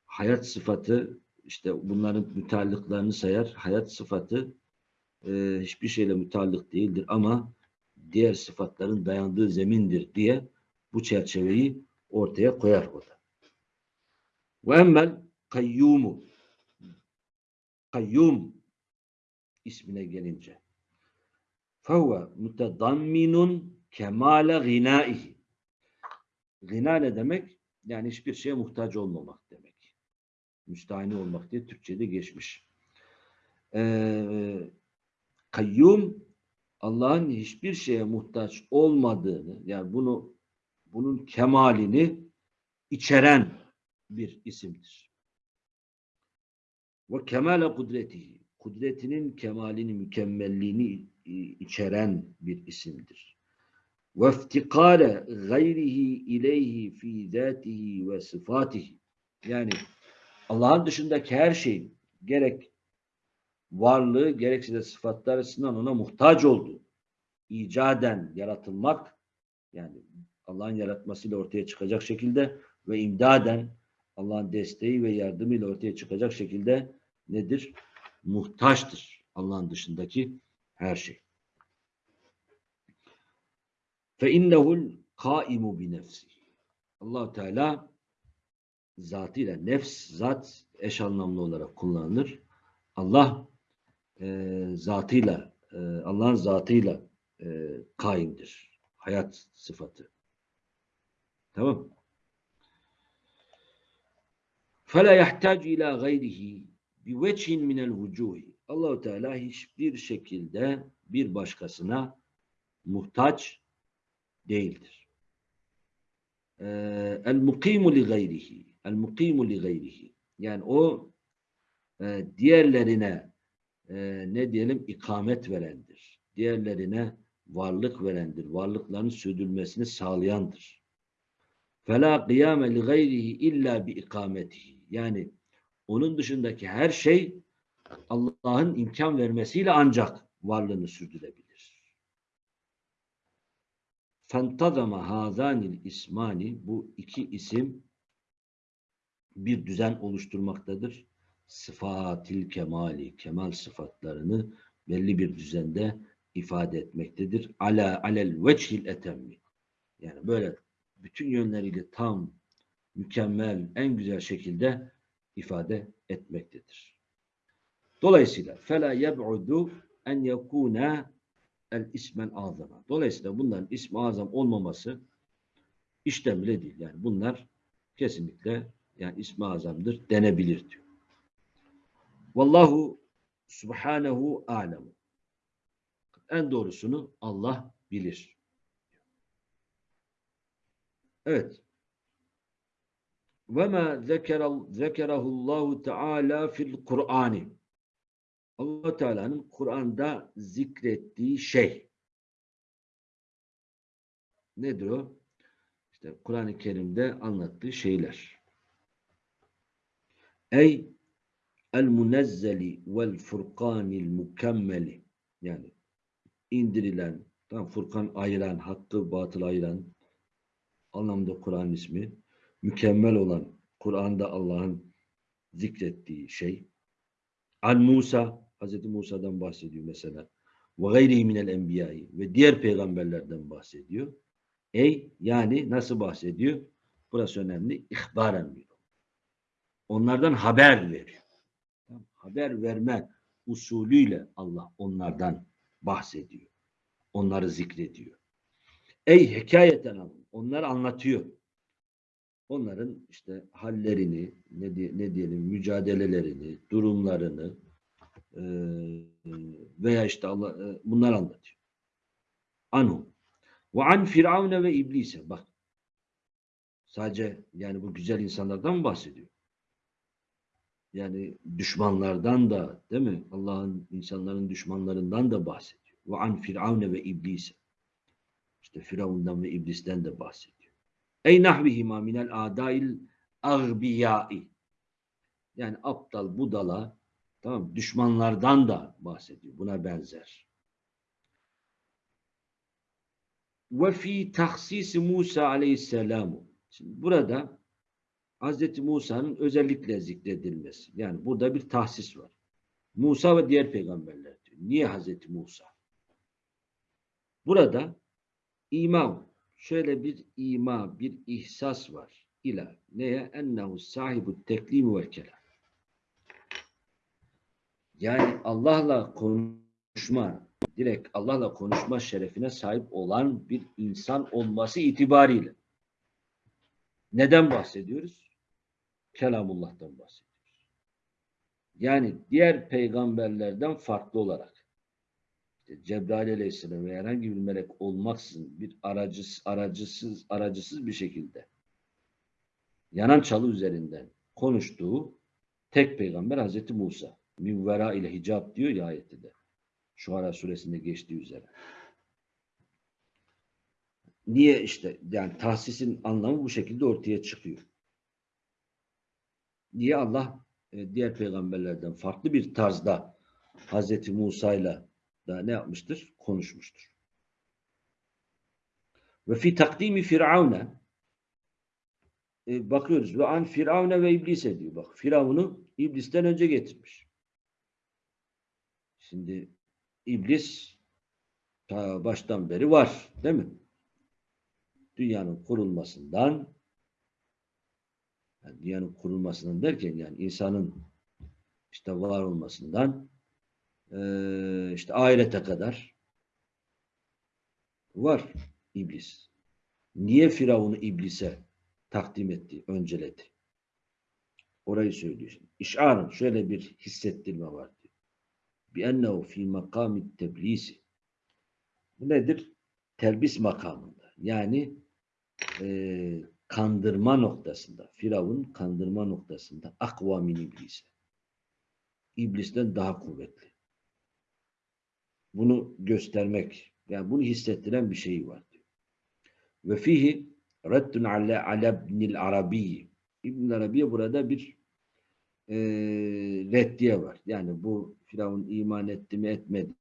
Hayat sıfatı işte bunların müteallıklarını sayar. Hayat sıfatı e, hiçbir şeyle müteallık değildir ama diğer sıfatların dayandığı zemindir diye bu çerçeveyi ortaya koyar o da. Ve emmel kayyumu kayyum ismine gelince fehuve mutedamminun kemale gınaihi Gına ne demek? Yani hiçbir şeye muhtaç olmamak demek müstahini olmak diye Türkçe'de geçmiş. Ee, kayyum Allah'ın hiçbir şeye muhtaç olmadığını yani bunu bunun kemalini içeren bir isimdir. Ve kemale kudretihi kudretinin kemalini, mükemmelliğini içeren bir isimdir. Ve iftikare gayrihi ileyhi fi zatihi ve sıfatihi yani Allah'ın dışındaki her şeyin gerek varlığı gerekse de sıfatlar açısından ona muhtaç olduğu, icaden yaratılmak yani Allah'ın yaratmasıyla ortaya çıkacak şekilde ve imdaden Allah'ın desteği ve yardımıyla ortaya çıkacak şekilde nedir? Muhtaçtır Allah'ın dışındaki her şey. Fe innehul kaimu bi nefsi. Allah Teala zatıyla nefs zat eş anlamlı olarak kullanılır. Allah e, zatıyla e, Allah'ın zatıyla e, kaimdir. Hayat sıfatı. Tamam. Fela yahtac ila gayrihi bi vechin minel vucuhi. Allahu Teala hiçbir şekilde bir başkasına muhtaç değildir. Ee, el mukimu li gayrihi el mukimu li gayrihi yani o e, diğerlerine e, ne diyelim ikamet verendir. Diğerlerine varlık verendir. Varlıkların sürdürülmesini sağlayandır. Fela kıyame li gayrihi illa bi ikametihi. Yani onun dışındaki her şey Allah'ın imkan vermesiyle ancak varlığını sürdürebilir. Fentazama hazanil ismani bu iki isim bir düzen oluşturmaktadır. Sıfatil kemali, kemal sıfatlarını belli bir düzende ifade etmektedir. Ala alel veçhil etemmi. Yani böyle bütün yönleriyle tam, mükemmel, en güzel şekilde ifade etmektedir. Dolayısıyla fela yeb'udu en yekuna el ismen azama. Dolayısıyla bunların ismi azam olmaması işten değil. Yani bunlar kesinlikle yani ismi azamdır denebilir diyor. Vallahu subhanehu alemu. En doğrusunu Allah bilir. Evet. Ve ma zekerahullahu teala fil Kur'ani. Allah Teala'nın Kur'an'da zikrettiği şey. Nedir o? İşte Kur'an-ı Kerim'de anlattığı şeyler. Ey el munezzeli vel furkanil mükemmeli yani indirilen tam Furkan ayıran, hakkı batıl ayıran anlamda Kur'an ismi. Mükemmel olan Kur'an'da Allah'ın zikrettiği şey. An Musa, Hz. Musa'dan bahsediyor mesela. Ve gayrihi minel enbiyayı ve diğer peygamberlerden bahsediyor. Ey yani nasıl bahsediyor? Burası önemli. İhbaren diyor. Onlardan haber veriyor. Haber verme usulüyle Allah onlardan bahsediyor. Onları zikrediyor. Ey hikayeten alın. Onları anlatıyor. Onların işte hallerini, ne, diye- ne diyelim, mücadelelerini, durumlarını e, veya işte Allah e, bunlar anlatıyor. Anhu. Ve an firavune ve iblise. Bak. Sadece yani bu güzel insanlardan mı bahsediyor? Yani düşmanlardan da değil mi? Allah'ın insanların düşmanlarından da bahsediyor. Ve an firavune ve iblise. İşte Firavundan ve iblisten de bahsediyor. Ey nahvihima minel adail agbiyai. Yani aptal budala tamam düşmanlardan da bahsediyor. Buna benzer. Ve fi tahsisi Musa aleyhisselamu. Şimdi burada Hz. Musa'nın özellikle zikredilmesi. Yani burada bir tahsis var. Musa ve diğer peygamberler diyor. Niye Hz. Musa? Burada ima, şöyle bir ima, bir ihsas var. İla neye? Ennehu sahibu teklim ve kelam. Yani Allah'la konuşma, direkt Allah'la konuşma şerefine sahip olan bir insan olması itibariyle. Neden bahsediyoruz? Kelamullah'tan bahsediyoruz. Yani diğer peygamberlerden farklı olarak işte Cebrail Aleyhisselam ve herhangi bir melek olmaksızın bir aracısız, aracısız, aracısız bir şekilde yanan çalı üzerinden konuştuğu tek peygamber Hazreti Musa. Mivvera ile hicab diyor ya ayette de. Şuara suresinde geçtiği üzere. Niye işte yani tahsisin anlamı bu şekilde ortaya çıkıyor. Niye Allah e, diğer peygamberlerden farklı bir tarzda Hazreti Musa'yla da ne yapmıştır? Konuşmuştur. Ve fi takdimi firavune e, bakıyoruz ve an firavune ve iblise diyor. Bak Firavun'u iblisten önce getirmiş. Şimdi iblis ta baştan beri var değil mi? Dünyanın kurulmasından yani dünyanın kurulmasından derken yani insanın işte var olmasından işte ahirete kadar var iblis. Niye Firavun'u iblise takdim etti, önceledi? Orayı söylüyor. İşarın şöyle bir hissettirme var ennehu fi makamit teblisi. Bu nedir? Telbis makamında. Yani eee, kandırma noktasında. Firavun kandırma noktasında. Akva min iblise. İblisten daha kuvvetli. Bunu göstermek, yani bunu hissettiren bir şey var. Ve fihi reddun ala ala ibnil arabi. İbn Arabi'ye burada bir e, reddiye var. Yani bu Firavun iman etti mi etmedi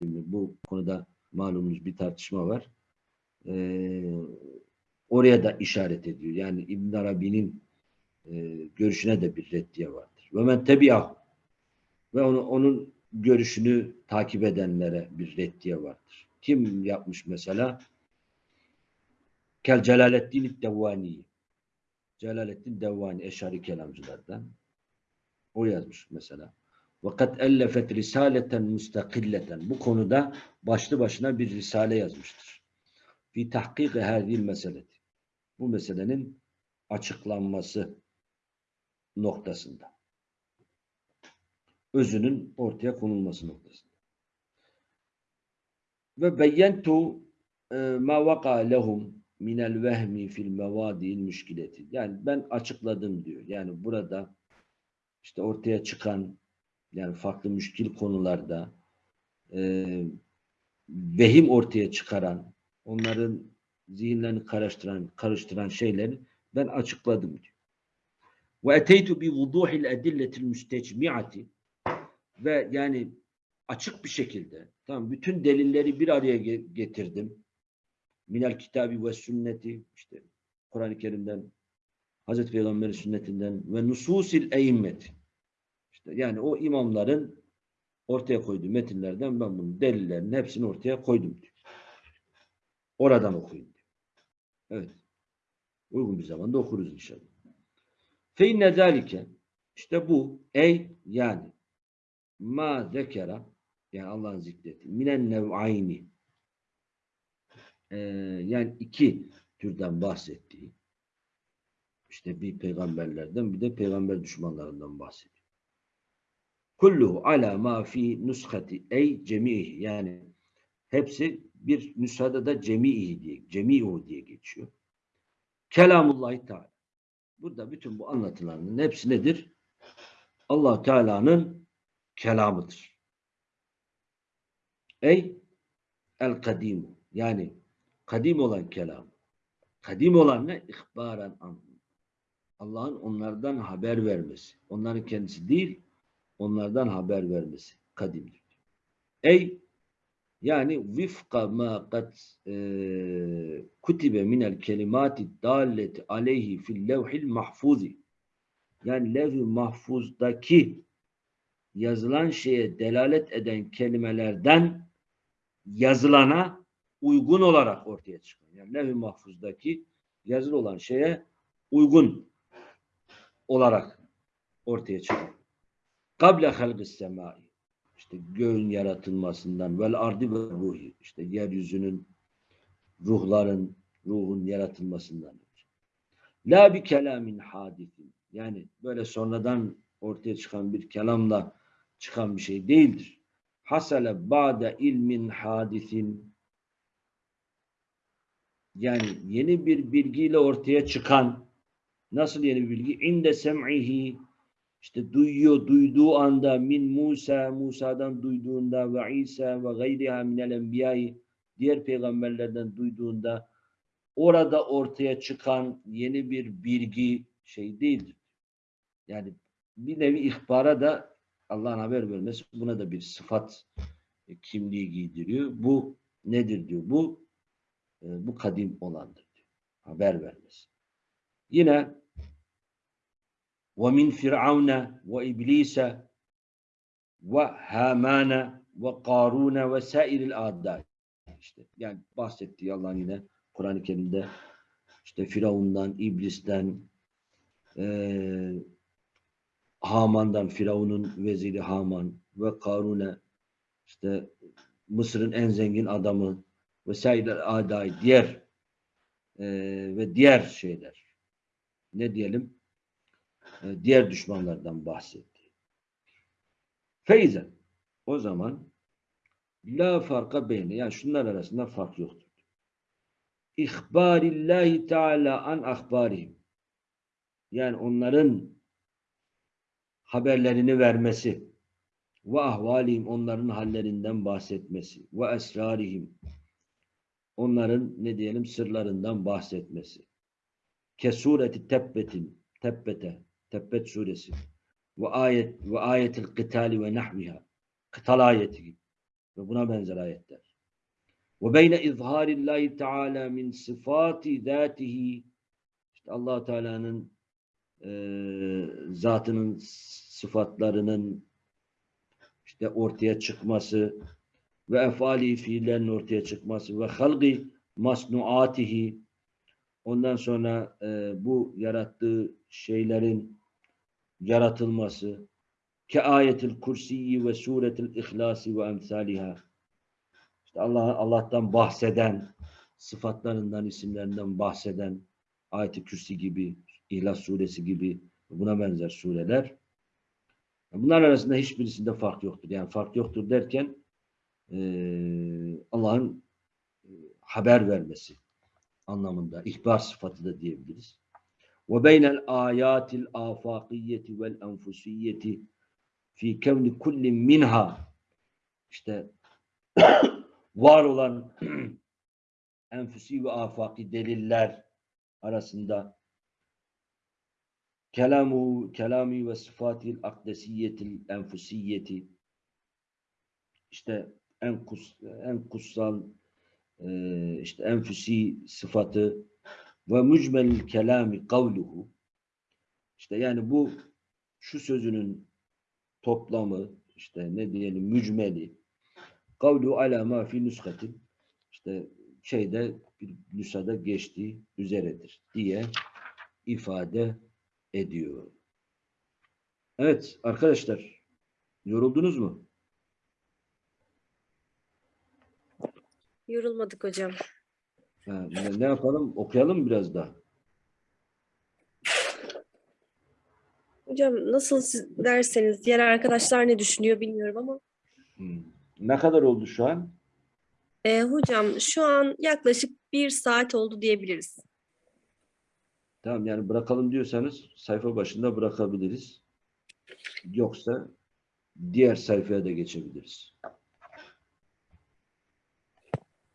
mi? Bu konuda malumunuz bir tartışma var. E, oraya da işaret ediyor. Yani İbn Arabi'nin e, görüşüne de bir reddiye vardır. Ve men tebi'ahu ve onu, onun görüşünü takip edenlere bir reddiye vardır. Kim yapmış mesela? Kel Celaleddin Devvani. Celaleddin Devvani Eşari kelamcılardan. O yazmış mesela. Vakat ellefet risaleten müstakilleten. Bu konuda başlı başına bir risale yazmıştır. Fi tahkik hadil meseleti. Bu meselenin açıklanması noktasında özünün ortaya konulması noktasında. Ve beyyentu e, ma vaka lehum minel vehmi fil mevadi'il müşkileti. Yani ben açıkladım diyor. Yani burada işte ortaya çıkan yani farklı müşkil konularda e, vehim ortaya çıkaran, onların zihinlerini karıştıran, karıştıran şeyleri ben açıkladım diyor. Ve eteytu bi vuduhil edilletil müstecmi'ati ve yani açık bir şekilde tamam bütün delilleri bir araya ge- getirdim. Minel kitabi ve sünneti işte Kur'an-ı Kerim'den, Hazreti Peygamber'in sünnetinden ve nususil eimmet. İşte yani o imamların ortaya koyduğu metinlerden ben bunun delillerin hepsini ortaya koydum diyor. Oradan okuyun diyor. Evet. Uygun bir zamanda okuruz inşallah. Fe inne zâlike işte bu ey yani ma zekera yani Allah'ın zikretti minen nev'ayni ee, yani iki türden bahsettiği işte bir peygamberlerden bir de peygamber düşmanlarından bahsediyor. Kulluhu ala ma fi nushati ey cemihi yani hepsi bir nüshada da cemihi diye cemihu diye geçiyor. Kelamullahi Teala. Burada bütün bu anlatılanların hepsi nedir? Allah Teala'nın kelamıdır. Ey el kadimu yani kadim olan kelam. Kadim olan ne? İhbaran an. Allah'ın onlardan haber vermesi. Onların kendisi değil, onlardan haber vermesi. Kadimdir. Ey yani vifka ma kad e, kutibe minel kelimati dalleti aleyhi fil levhil mahfuzi. Yani levh-i mahfuzdaki yazılan şeye delalet eden kelimelerden yazılana uygun olarak ortaya çıkıyor. Yani levh-i mahfuzdaki yazılı olan şeye uygun olarak ortaya çıkıyor. Kable halgis semai. İşte göğün yaratılmasından vel ardi ve ruhi. İşte yeryüzünün ruhların ruhun yaratılmasından la bir kelamin hadisin yani böyle sonradan ortaya çıkan bir kelamla çıkan bir şey değildir. Hasale ba'de ilmin hadisin yani yeni bir bilgiyle ortaya çıkan nasıl yeni bir bilgi? İnde sem'ihi işte duyuyor, duyduğu anda min Musa, Musa'dan duyduğunda ve İsa ve gayriha minel enbiyayı diğer peygamberlerden duyduğunda orada ortaya çıkan yeni bir bilgi şey değildir. Yani bir nevi ihbara da Allah'ın haber vermesi buna da bir sıfat e, kimliği giydiriyor. Bu nedir diyor. Bu e, bu kadim olandır diyor. Haber vermesi. Yine ومن فرعون وإبليس وهامان وقارون وسائر الأعداء işte yani bahsettiği Allah'ın yine Kur'an-ı Kerim'de işte Firavun'dan, İblis'ten e, Haman'dan, Firavun'un veziri Haman ve Karun'e işte Mısır'ın en zengin adamı vesaire aday diğer e, ve diğer şeyler ne diyelim e, Diğer düşmanlardan bahsetti. Feyzen o zaman la farka beyni yani şunlar arasında fark yoktur. İhbarillahi Teala an ahbarihim yani onların haberlerini vermesi ve ahvalihim onların hallerinden bahsetmesi ve esrarihim onların ne diyelim sırlarından bahsetmesi. Kesureti tebbetin tebbete Tebbet suresi. Ve ayet ve ayetil kıtali ve nahviha. Kıtal ayeti ve buna benzer ayetler. Ve beyne izharillahi teala min sıfati zatihi işte allah Teala'nın e, zatının sıfatlarının işte ortaya çıkması ve efali fiillerin ortaya çıkması ve halgi masnuatihi. Ondan sonra e, bu yarattığı şeylerin yaratılması ke ayetil kursiyi ve suretil ihlasi ve emsaliha işte Allah Allah'tan bahseden sıfatlarından isimlerinden bahseden ayet-i kürsi gibi İhlas suresi gibi buna benzer sureler bunlar arasında hiçbirisinde fark yoktur. Yani fark yoktur derken e, Allah'ın e, haber vermesi anlamında ihbar sıfatı da diyebiliriz. Ve beynel ayatil afakiyeti vel enfusiyeti fi kevni kullin minha. İşte var olan enfusi ve afaki deliller arasında kelamu kelami ve sıfatil akdesiyetil enfusiyeti işte en kus en kutsal e, işte enfüsi sıfatı ve mucmelül kelami kavluhu işte yani bu şu sözünün toplamı işte ne diyelim mücmeli kavlu ala ma fi nuskatin işte şeyde bir nüshada geçtiği üzeredir diye ifade ediyor. Evet arkadaşlar yoruldunuz mu? Yorulmadık hocam. Ha, ne, ne yapalım? Okuyalım biraz daha. Hocam nasıl siz derseniz diğer arkadaşlar ne düşünüyor bilmiyorum ama Hmm. Ne kadar oldu şu an? e, hocam şu an yaklaşık bir saat oldu diyebiliriz. Tamam yani bırakalım diyorsanız sayfa başında bırakabiliriz. Yoksa diğer sayfaya da geçebiliriz.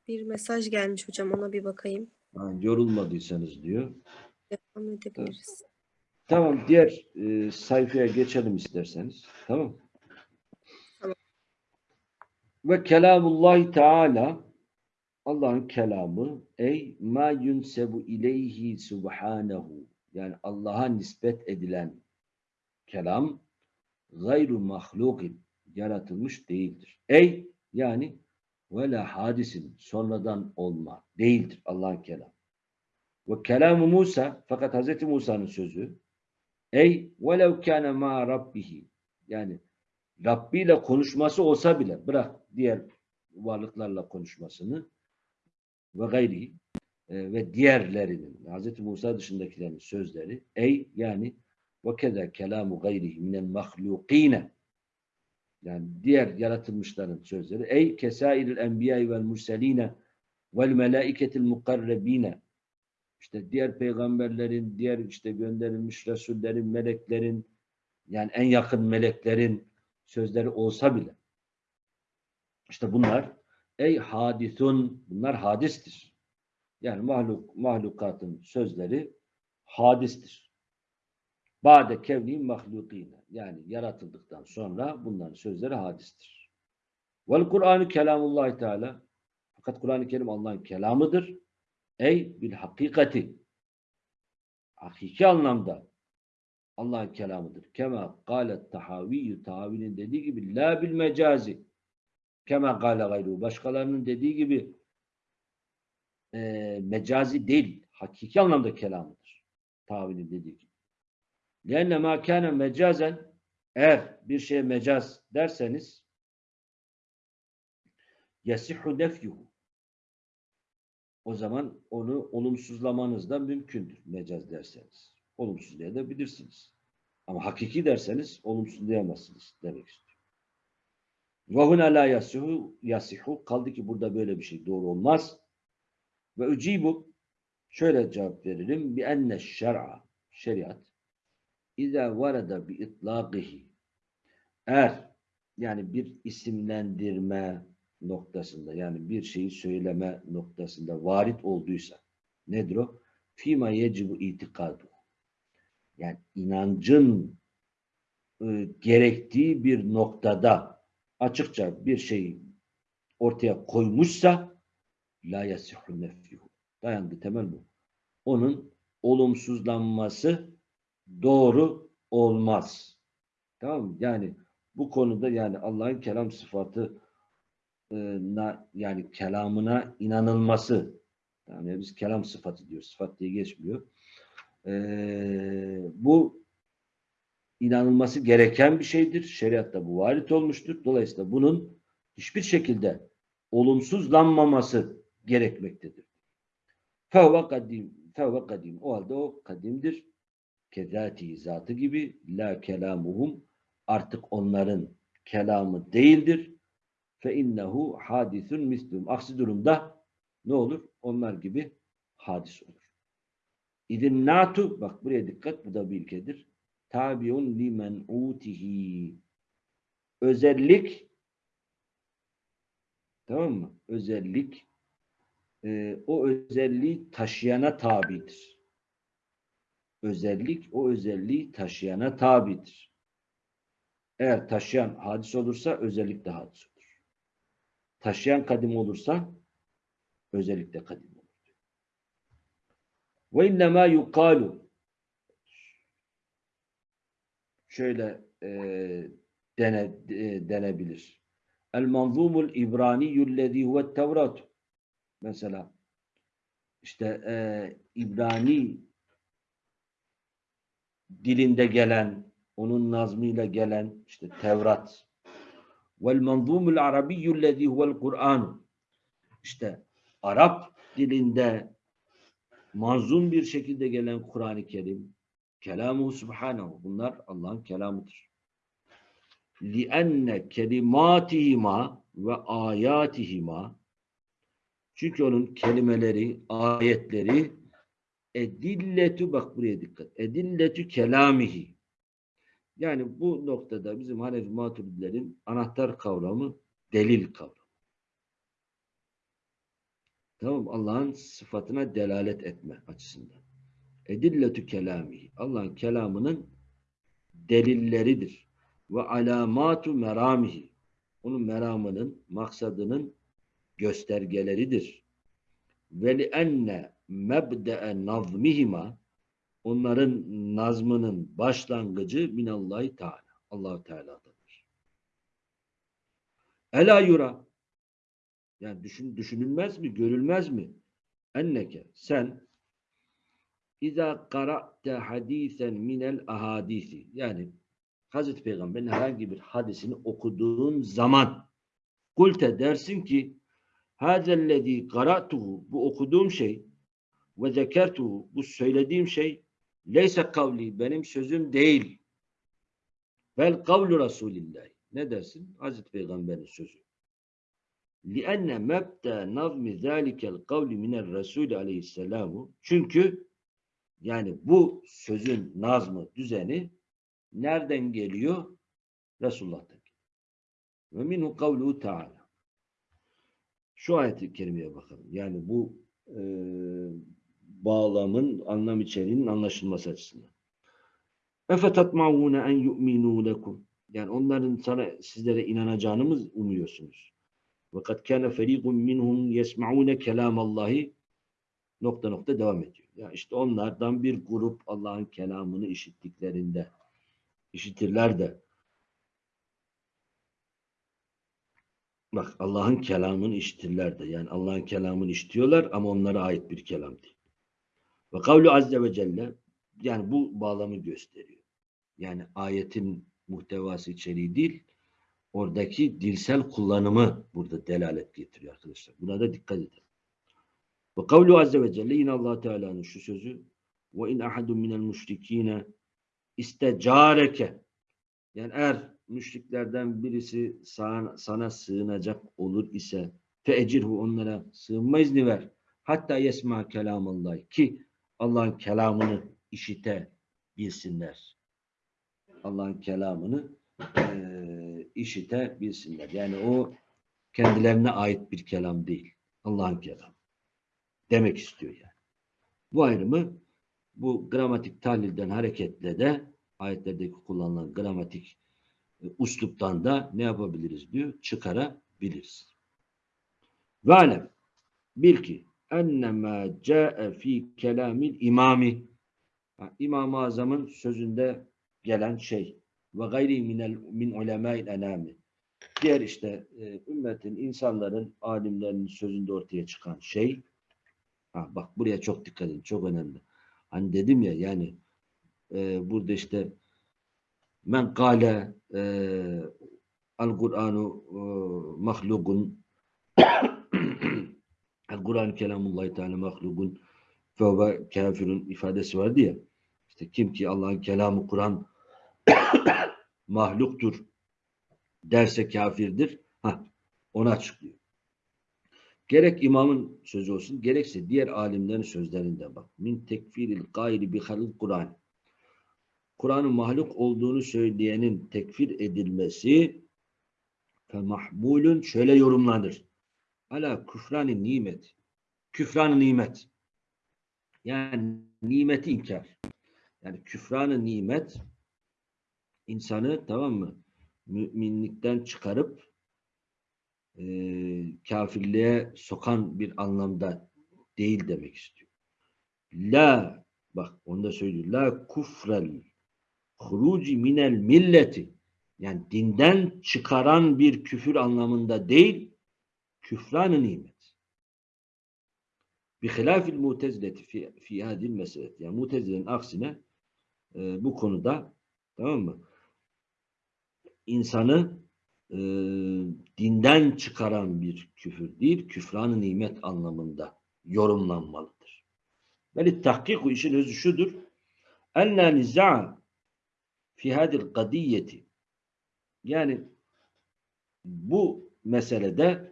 Bir mesaj gelmiş hocam ona bir bakayım. Ha, yorulmadıysanız diyor. Devam edebiliriz. Tamam diğer e, sayfaya geçelim isterseniz. Tamam. Tamam. Ve kelamullahi teala Allah'ın kelamı ey ma yunsebu ileyhi subhanahu yani Allah'a nispet edilen kelam gayru mahlukin yaratılmış değildir. Ey yani ve hadisin sonradan olma değildir Allah'ın kelamı. Ve kelamı Musa fakat Hz. Musa'nın sözü ey velev kâne ma rabbihi yani Rabbi ile konuşması olsa bile bırak diğer varlıklarla konuşmasını ve gayri e, ve diğerlerinin Hz. Musa dışındakilerin sözleri ey yani ve keda kelamu gayrihi minel mahlukine yani diğer yaratılmışların sözleri ey kesairil enbiyai vel murseline vel melaiketil mukarrebine işte diğer peygamberlerin, diğer işte gönderilmiş resullerin, meleklerin yani en yakın meleklerin sözleri olsa bile işte bunlar ey hadithun bunlar hadistir. Yani mahluk mahlukatın sözleri hadistir. Bade kevni mahlukine yani yaratıldıktan sonra bunların sözleri hadistir. Vel Kur'an-ı kelamullahi teala fakat Kur'an-ı Kerim Allah'ın kelamıdır. Ey bil hakikati hakiki anlamda Allah'ın kelamıdır. Kema galet tahaviyyü tahavinin dediği gibi la bil mecazi kema gale gayru başkalarının dediği gibi e, mecazi değil hakiki anlamda kelamıdır. Tahavinin dediği gibi. Lenne ma kâne mecazen eğer bir şeye mecaz derseniz yasihhu nefyuhu o zaman onu olumsuzlamanız da mümkündür mecaz derseniz. Olumsuzlayabilirsiniz. Ama hakiki derseniz olumsuzlayamazsınız demek istiyor. Huna la yasihu, yasihu kaldı ki burada böyle bir şey doğru olmaz. Ve ucibu şöyle cevap veririm bi enne şer'a şeriat İza varada bi itlaqihi eğer yani bir isimlendirme noktasında yani bir şeyi söyleme noktasında varit olduysa nedir o? Fima yecibu itikadu. Yani inancın e, gerektiği bir noktada açıkça bir şeyi ortaya koymuşsa la yasihu nefyuhu. Dayandı temel bu. Onun olumsuzlanması doğru olmaz. Tamam mı? Yani bu konuda yani Allah'ın kelam sıfatı yani kelamına inanılması yani biz kelam sıfatı diyoruz. Sıfat diye geçmiyor. E, bu inanılması gereken bir şeydir. Şeriatta bu varit olmuştur. Dolayısıyla bunun hiçbir şekilde olumsuzlanmaması gerekmektedir. Fevve kadim, fevve kadim. O halde o kadimdir. Kezati zatı gibi la kelamuhum artık onların kelamı değildir. Fe innehu hadisun mislum. Aksi durumda ne olur? Onlar gibi hadis olur. İdin natu bak buraya dikkat bu da bir ilkedir. Tabiun limen utihi. Özellik tamam mı? Özellik e, o özelliği taşıyana tabidir. Özellik o özelliği taşıyana tabidir. Eğer taşıyan hadis olursa özellik de hadis olur. Taşıyan kadim olursa özellik de kadim olur. Ve innemâ yukalu şöyle e, dene, e, denebilir. El manzumul İbraniyyullezî huvet. Mesela işte e, İbrani dilinde gelen, onun nazmıyla gelen işte Tevrat. Vel manzumul arabiyyullezî huvel Kur'an. İşte Arap dilinde manzum bir şekilde gelen Kur'an-ı Kerim Kelamuhu subhanahu. Bunlar Allah'ın kelamıdır. لِأَنَّ كَلِمَاتِهِمَا ve ayatihima çünkü onun kelimeleri, ayetleri edilletü bak buraya dikkat. Edilletü kelamihi. Yani bu noktada bizim Hanefi Maturidilerin anahtar kavramı delil kavramı. Tamam Allah'ın sıfatına delalet etme açısından. Edilletü kelamihi. Allah'ın kelamının delilleridir. Ve alamatu meramihi. Onun meramının, maksadının göstergeleridir. Ve li enne mebde'e nazmihima onların nazmının başlangıcı minallahi teala. allah Teala'dadır. Ela yura yani düşün, düşünülmez mi, görülmez mi? Enneke sen İza qara'te hadisen minel ahadisi yani Hazreti Peygamber'in herhangi bir hadisini okuduğun zaman kulte dersin ki hazellezî qara'tuhu bu okuduğum şey ve zekertuhu bu söylediğim şey leyse kavli benim sözüm değil. Vel kavlu Resulillah. Ne dersin? Hazreti Peygamber'in sözü. لِأَنَّ مَبْتَى نَظْمِ ذَٰلِكَ الْقَوْلِ مِنَ الرَّسُولِ aleyhisselamu Çünkü yani bu sözün nazmı, düzeni nereden geliyor? Resulullah'tan geliyor. Ve minhu kavluhu teala. Şu ayet-i kerimeye bakalım. Yani bu e, bağlamın, anlam içeriğinin anlaşılması açısından. اَفَتَطْمَعُونَ en يُؤْمِنُوا لَكُمْ Yani onların sana, sizlere inanacağını mı umuyorsunuz? وَقَدْ كَانَ فَر۪يقٌ مِّنْهُمْ يَسْمَعُونَ كَلَامَ اللّٰهِ nokta nokta devam ediyor. Ya işte onlardan bir grup Allah'ın kelamını işittiklerinde işitirler de bak Allah'ın kelamını işitirler de yani Allah'ın kelamını işitiyorlar ama onlara ait bir kelam değil. Ve kavlu azze ve celle yani bu bağlamı gösteriyor. Yani ayetin muhtevası içeriği değil oradaki dilsel kullanımı burada delalet getiriyor arkadaşlar. Buna da dikkat edin. Ve kavlu azze ve celle yine allah Teala'nın şu sözü ve in ahadun minel müşrikine istecareke yani eğer müşriklerden birisi sana, sana sığınacak olur ise feecirhu onlara sığınma izni ver. Hatta yesma kelamallah ki Allah'ın kelamını işite bilsinler. Allah'ın kelamını e, işite bilsinler. Yani o kendilerine ait bir kelam değil. Allah'ın kelamı demek istiyor yani. Bu ayrımı bu gramatik tahlilden hareketle de ayetlerdeki kullanılan gramatik e, usluptan da ne yapabiliriz diyor? Çıkarabiliriz. Ve alem bil ki ennemâ câe fî kelâmil imami İmam-ı Azam'ın sözünde gelen şey ve gayri minel min ulemâil enâmi diğer işte e, ümmetin, insanların, alimlerin sözünde ortaya çıkan şey Ha, bak buraya çok dikkat edin. Çok önemli. Hani dedim ya yani e, burada işte men kâle e, al Kur'anu e, mahlugun el Kur'an kelamullahi teala mahlugun fevve kafirun ifadesi vardı ya işte kim ki Allah'ın kelamı Kur'an mahluktur derse kafirdir. Ha, onu açıklıyor. Gerek imamın sözü olsun, gerekse diğer alimlerin sözlerinde bak. Min tekfiril gayri bi Kur'an. Kur'an'ın mahluk olduğunu söyleyenin tekfir edilmesi fe mahmulun şöyle yorumlanır. Ala küfrani nimet. Küfran nimet. Yani nimeti inkar. Yani küfranı nimet insanı tamam mı? Müminlikten çıkarıp e, kafirliğe sokan bir anlamda değil demek istiyor. la bak onu da söylüyor. La kufrel huruci minel milleti yani dinden çıkaran bir küfür anlamında değil küfran-ı nimet. Bihilafil mutezileti fi, fi hadil meselet. Yani mutezilerin aksine e, bu konuda tamam mı? İnsanı e, dinden çıkaran bir küfür değil, küfran-ı nimet anlamında yorumlanmalıdır. Ve tahkiku işin özü şudur. Enna niza'a fi hadil kadiyeti yani bu meselede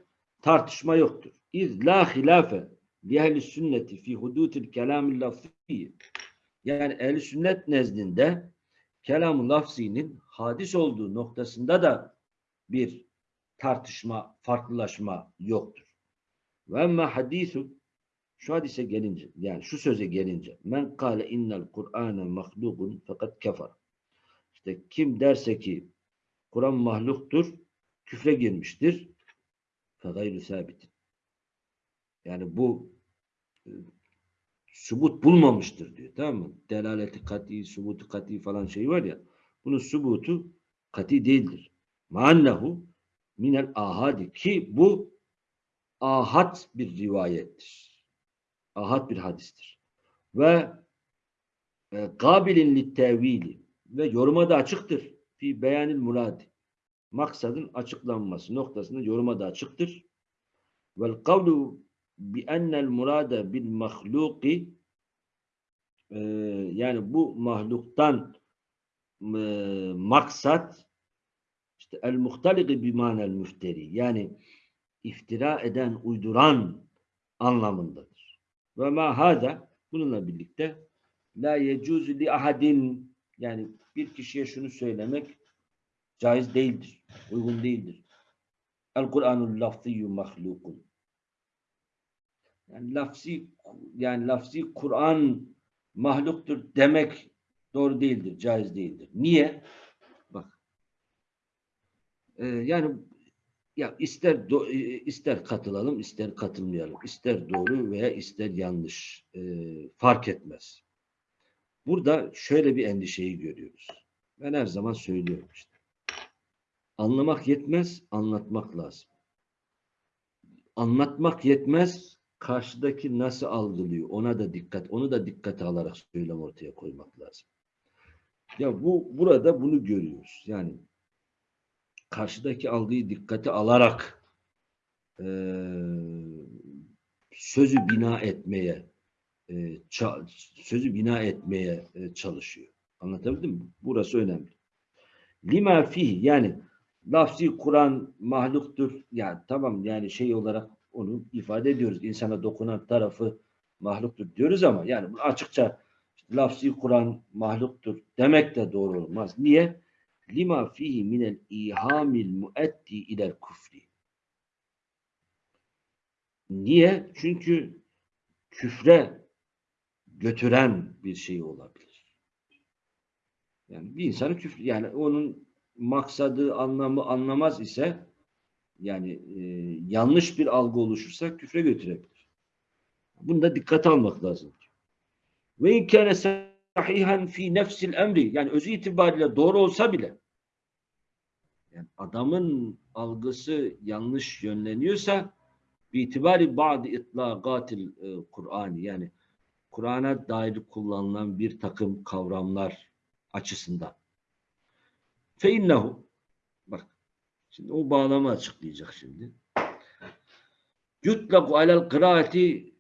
tartışma yoktur. İz la hilafe li ehli sünneti fi hudutil kelamil lafziyyi yani ehli sünnet nezdinde kelam-ı lafzinin hadis olduğu noktasında da bir tartışma, farklılaşma yoktur. Ve emme hadisu şu hadise gelince, yani şu söze gelince men kâle innel Kur'âne mahlukun fakat kefer. İşte kim derse ki Kur'an mahluktur, küfre girmiştir. Fegayru sabit. Yani bu e, subut bulmamıştır diyor. Tamam mı? Delaleti kati, subutu kati falan şey var ya. Bunun subutu kati değildir. Maannehu minel ahadi ki bu ahad bir rivayettir. Ahad bir hadistir. Ve e, kabilin littevili ve yoruma da açıktır. Fi beyanil muradi. Maksadın açıklanması noktasında yoruma da açıktır. Vel kavlu bi ennel murade bil mahluki e, yani bu mahluktan e, maksat işte el muhtaliki bi manel müfteri yani iftira eden, uyduran anlamındadır. Ve ma hada bununla birlikte la yecuzu li ahadin yani bir kişiye şunu söylemek caiz değildir, uygun değildir. El Kur'anul lafziyyu mahlukun. Yani lafzi yani lafzi Kur'an mahluktur demek doğru değildir, caiz değildir. Niye? Bak. Ee, yani ya ister do- e, ister katılalım, ister katılmayalım. ister doğru veya ister yanlış. Ee, fark etmez. Burada şöyle bir endişeyi görüyoruz. Ben her zaman söylüyorum işte. Anlamak yetmez, anlatmak lazım. Anlatmak yetmez, karşıdaki nasıl algılıyor ona da dikkat, onu da dikkate alarak söylem ortaya koymak lazım. Ya bu burada bunu görüyoruz. Yani karşıdaki algıyı dikkate alarak eee, sözü bina etmeye e, sözü bina etmeye e, çalışıyor. Anlatabildim mi? Burası önemli. Lima fihi yani lafzi Kur'an mahluktur. Yani tamam yani şey olarak onu ifade ediyoruz. İnsana dokunan tarafı mahluktur diyoruz ama yani açıkça işte lafzi Kur'an mahluktur demek de doğru olmaz. Niye? Lima fihi minel ihamil muetti ilel kufri. Niye? Çünkü küfre götüren bir şey olabilir. Yani bir insanı küfür yani onun maksadı anlamı anlamaz ise yani e, yanlış bir algı oluşursa küfre götürebilir. Bunu da dikkate almak lazım. Ve in kâne sahihan fi nefsil emri yani özü itibariyle doğru olsa bile yani adamın algısı yanlış yönleniyorsa itibari bazı itlaqatil e, Kur'an yani Kur'an'a dair kullanılan bir takım kavramlar açısından. Feinnehu bak şimdi o bağlama açıklayacak şimdi. Yutlaku alel kıraati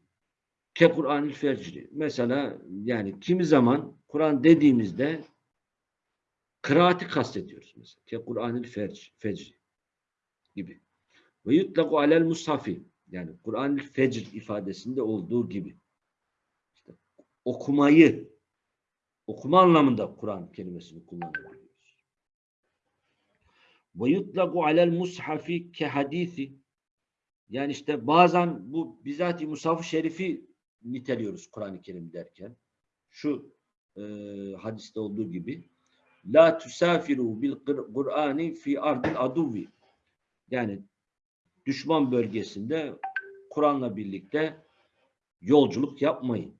ke Kur'anil fecri. Mesela yani kimi zaman Kur'an dediğimizde kıraati kastediyoruz mesela. Ke Kur'anil fecri, gibi. Ve yutlaku alel mushafi yani Kur'anil fecr ifadesinde olduğu gibi okumayı okuma anlamında Kur'an kelimesini kullanabiliyoruz. Ve yutlaku alel mushafi ke hadisi yani işte bazen bu bizatihi mushaf-ı şerifi niteliyoruz Kur'an-ı Kerim derken. Şu e, hadiste olduğu gibi La tusafiru bil Kur'ani fi ardil aduvi yani düşman bölgesinde Kur'an'la birlikte yolculuk yapmayın.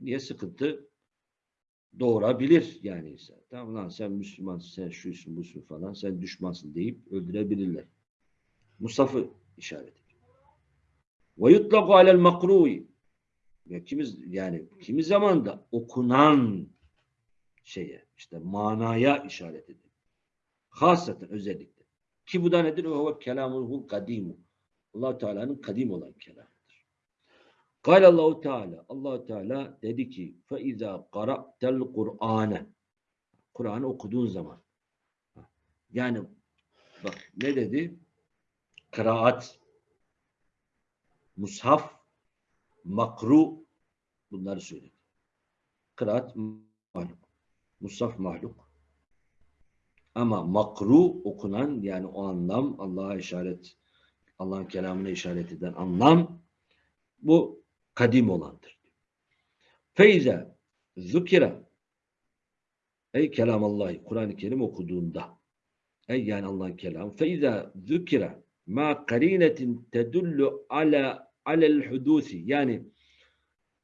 Niye sıkıntı doğurabilir yani insan. Tamam lan sen Müslümansın, sen şuysun, busun falan, sen düşmansın deyip öldürebilirler. Musaf'ı işaret ediyor. Ve yutlaku alel makru'i. Ya kimiz yani kimi zaman da okunan şeye işte manaya işaret ediyor. Hasaten özellikle. Ki bu da nedir? Ve huve kelamuhul kadimu. allah Teala'nın kadim olan kelamıdır. Allahu Teala Allahu Teala dedi ki fe iza qara'tel Kur'ane Kur'an'ı okuduğun zaman yani bak ne dedi? Kıraat mushaf makru bunları söyledi. Kıraat mahluk. Mushaf mahluk. Ama makru okunan yani o anlam Allah'a işaret Allah'ın kelamına işaret eden anlam bu kadim olandır. Feyze zükira ey kelam Allah'ı Kur'an-ı Kerim okuduğunda ey yani Allah'ın kelamı feyze zükira ma karinetin tedullu ala alel hudusi yani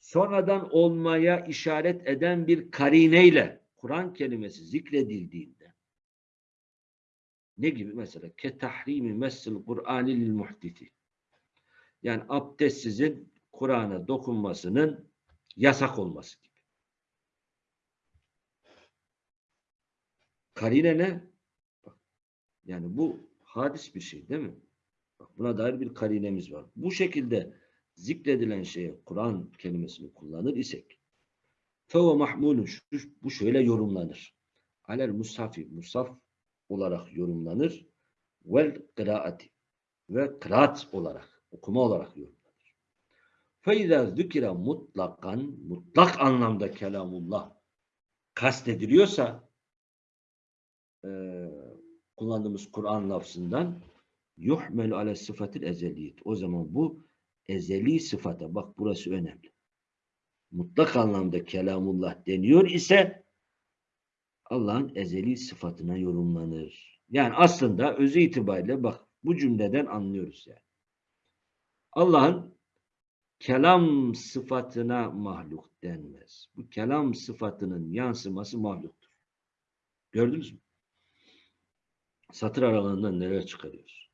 sonradan olmaya işaret eden bir karineyle Kur'an kelimesi zikredildiğinde ne gibi mesela ke tahrimi messil Kur'ani lil muhdisi yani abdestsizin Kur'an'a dokunmasının yasak olması gibi. Karine ne? Yani bu hadis bir şey değil mi? Bak, buna dair bir karinemiz var. Bu şekilde zikredilen şeye Kur'an kelimesini kullanır isek feve mahmulun bu şöyle yorumlanır. Alel musafi musaf olarak yorumlanır. Vel kıraati ve kıraat olarak okuma olarak yorumlanır. Feyza zükira mutlakan mutlak anlamda kelamullah kastediliyorsa e, kullandığımız Kur'an lafzından yuhmelu ale sıfatil ezeliyet. O zaman bu ezeli sıfata bak burası önemli. Mutlak anlamda kelamullah deniyor ise Allah'ın ezeli sıfatına yorumlanır. Yani aslında özü itibariyle bak bu cümleden anlıyoruz yani. Allah'ın kelam sıfatına mahluk denmez. Bu kelam sıfatının yansıması mahluktur. Gördünüz mü? Satır aralığından nereye çıkarıyoruz?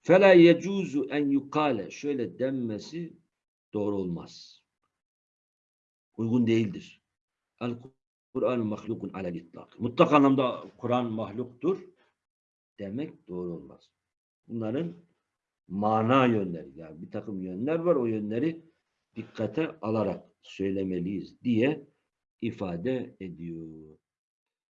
Fela yecuzu en yukale şöyle denmesi doğru olmaz. Uygun değildir. El Kur'an mahlukun alel itlak. Mutlak anlamda Kur'an mahluktur demek doğru olmaz. Bunların mana yönleri yani bir takım yönler var o yönleri dikkate alarak söylemeliyiz diye ifade ediyor.